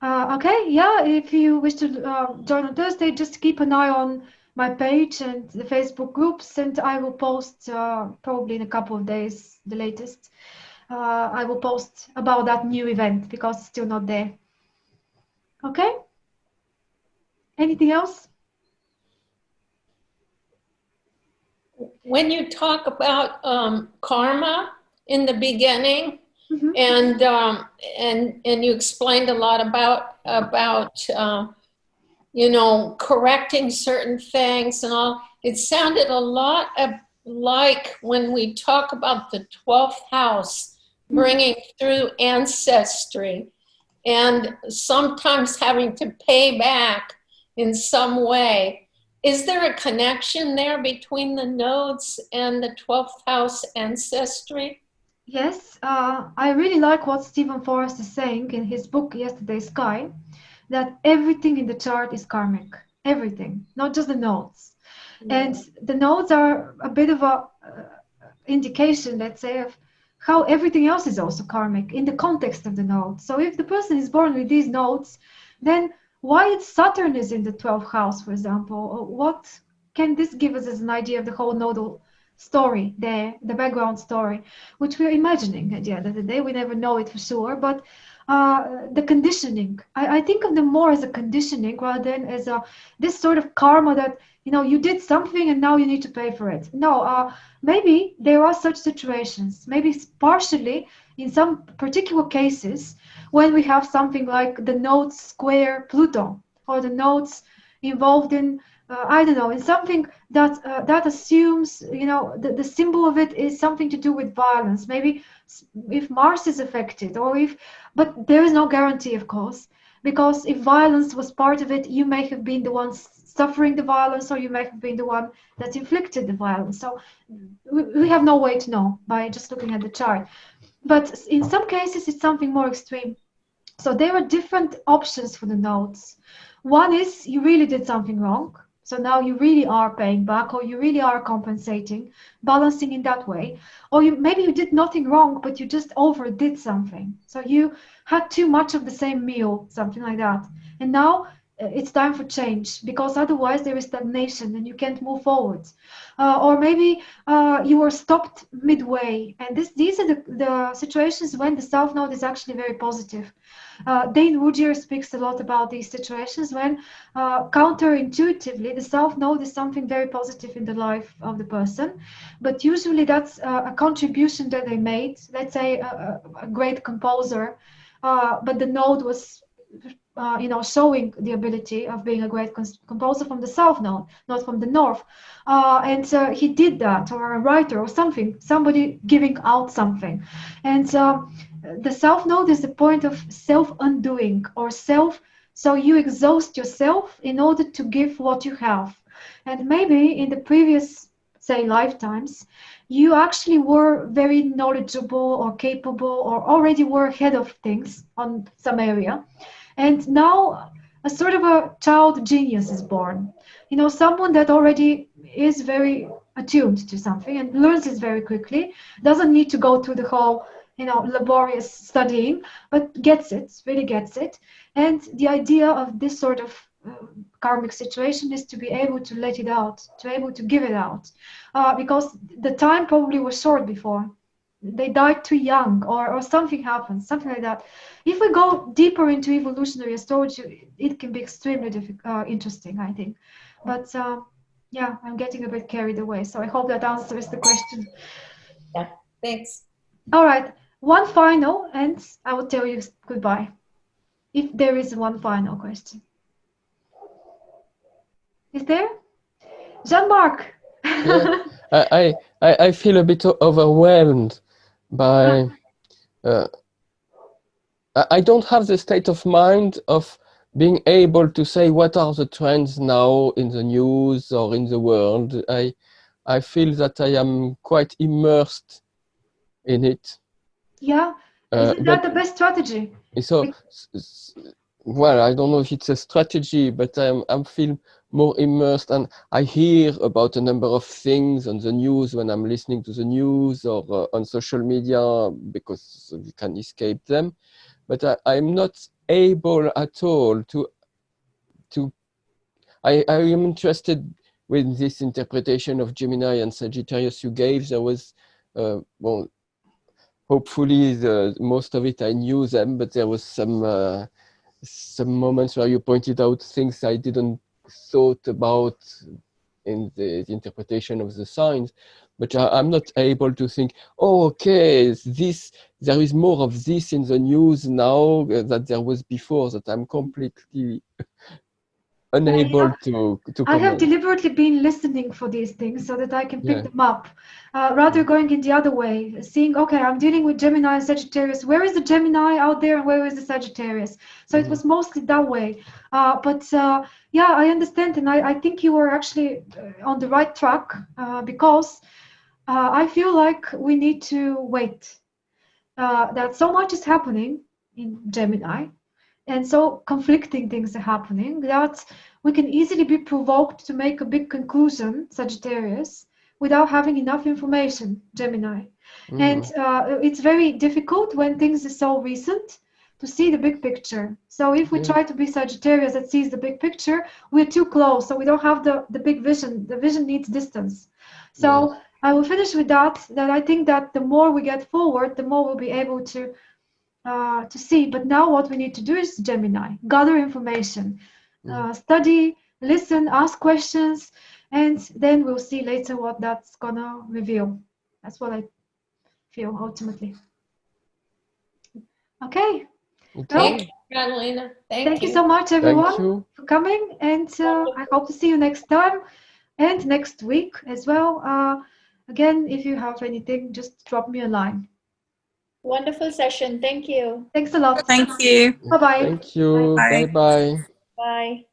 Uh, okay, yeah, if you wish to uh, join on Thursday, just keep an eye on my page and the Facebook groups, and I will post uh, probably in a couple of days, the latest. Uh, I will post about that new event because it's still not there. Okay? Anything else? When you talk about um, karma in the beginning, Mm-hmm. And um, and and you explained a lot about about uh, you know correcting certain things and all. It sounded a lot of, like when we talk about the twelfth house, mm-hmm. bringing through ancestry, and sometimes having to pay back in some way. Is there a connection there between the nodes and the 12th house ancestry? Yes, uh, I really like what Steven Forrest is saying in his book Yesterday's Sky, that everything in the chart is karmic. Everything, not just the nodes. And the nodes are a bit of a uh, indication, let's say, of how everything else is also karmic in the context of the nodes. So if the person is born with these nodes, then why Saturn is in the 12th house, for example? What can this give us as an idea of the whole nodal story there, the background story, which we're imagining at the end of the day. We never know it for sure, but uh, the conditioning. I, I, think of them more as a conditioning rather than as a this sort of karma that you know you did something and now you need to pay for it. No, uh, maybe there are such situations. Maybe partially in some particular cases when we have something like the nodes square Pluto or the nodes involved in uh, I don't know, in something that uh, that assumes, you know, the, the symbol of it is something to do with violence. Maybe if Mars is affected, or if, but there is no guarantee, of course, because if violence was part of it, you may have been the one suffering the violence, or you may have been the one that inflicted the violence. So we, we have no way to know by just looking at the chart. But in some cases, it's something more extreme. So there are different options for the nodes. One is you really did something wrong. So now you really are paying back or you really are compensating, balancing in that way. Or you maybe you did nothing wrong, but you just overdid something. So you had too much of the same meal, something like that. And now it's time for change because otherwise there is stagnation and you can't move forward. Uh, or maybe uh, you were stopped midway. And this, these are the, the situations when the South Node is actually very positive. Uh, Dane Rudhyar speaks a lot about these situations when uh, counterintuitively the South Node is something very positive in the life of the person. But usually that's uh, a contribution that they made, let's say a, a great composer, but the node was uh, you know, showing the ability of being a great composer from the south node, not from the north. Uh, and uh, he did that, or a writer, or something, somebody giving out something. And uh, the south node is the point of self-undoing or self. So you exhaust yourself in order to give what you have. And maybe in the previous, say, lifetimes, you actually were very knowledgeable or capable or already were ahead of things on some area and now a sort of a child genius is born. You know, someone that already is very attuned to something and learns it very quickly, doesn't need to go through the whole, you know, laborious studying, but gets it, really gets it. And the idea of this sort of uh, karmic situation is to be able to let it out, to be able to give it out, uh, because the time probably was short before. They died too young, or, or something happened, something like that. If we go deeper into evolutionary astrology, it can be extremely uh, interesting, I think. But uh, yeah, I'm getting a bit carried away. So I hope that answers the question. Yeah, thanks. All right, one final, and I will tell you goodbye. If there is one final question. Is there? Jean-Marc. yeah, I, I, I feel a bit overwhelmed by uh, I don't have the state of mind of being able to say what are the trends now in the news or in the world. I, I feel that I am quite immersed in it. Yeah, uh, isn't that the best strategy? So, well, I don't know if it's a strategy, but I'm, I'm feel more immersed and I hear about a number of things on the news when I'm listening to the news or uh, on social media because you can escape them. But I, am not able at all to to I, I am interested with this interpretation of Gemini and Sagittarius you gave. There was uh, well hopefully the most of it I knew them but there was some uh, some moments where you pointed out things I didn't thought about in the, the interpretation of the signs but I, am not able to think, oh, okay, this there is more of this in the news now uh, that there was before. That I'm completely unable have, to to. I have deliberately been listening for these things so that I can pick yeah. them up, uh, rather going in the other way, seeing, okay, I'm dealing with Gemini and Sagittarius. Where is the Gemini out there, and where is the Sagittarius? So mm -hmm. it was mostly that way. Uh, but uh, yeah, I understand, and I, I think you were actually uh, on the right track uh, because uh, I feel like we need to wait. Uh, that so much is happening in Gemini, and so conflicting things are happening that we can easily be provoked to make a big conclusion, Sagittarius, without having enough information, Gemini. Mm. And uh, it's very difficult when things are so recent to see the big picture. So if we yeah. try to be Sagittarius that sees the big picture, we're too close. So we don't have the, the big vision. The vision needs distance. So yeah. I will finish with that, that I think that the more we get forward, the more we'll be able to uh, to see. But now what we need to do is Gemini, gather information, mm. uh, study, listen, ask questions, and then we'll see later what that's gonna reveal. That's what I feel ultimately. Okay. okay. Thank you, Catalina. Thank, thank you. you. so much, everyone, for coming, and uh, I hope to see you next time and next week as well. Uh, Again, if you have anything, just drop me a line. Wonderful session. Thank you. Thanks a lot. Thank you. Bye-bye. Thank you. Bye-bye. Bye.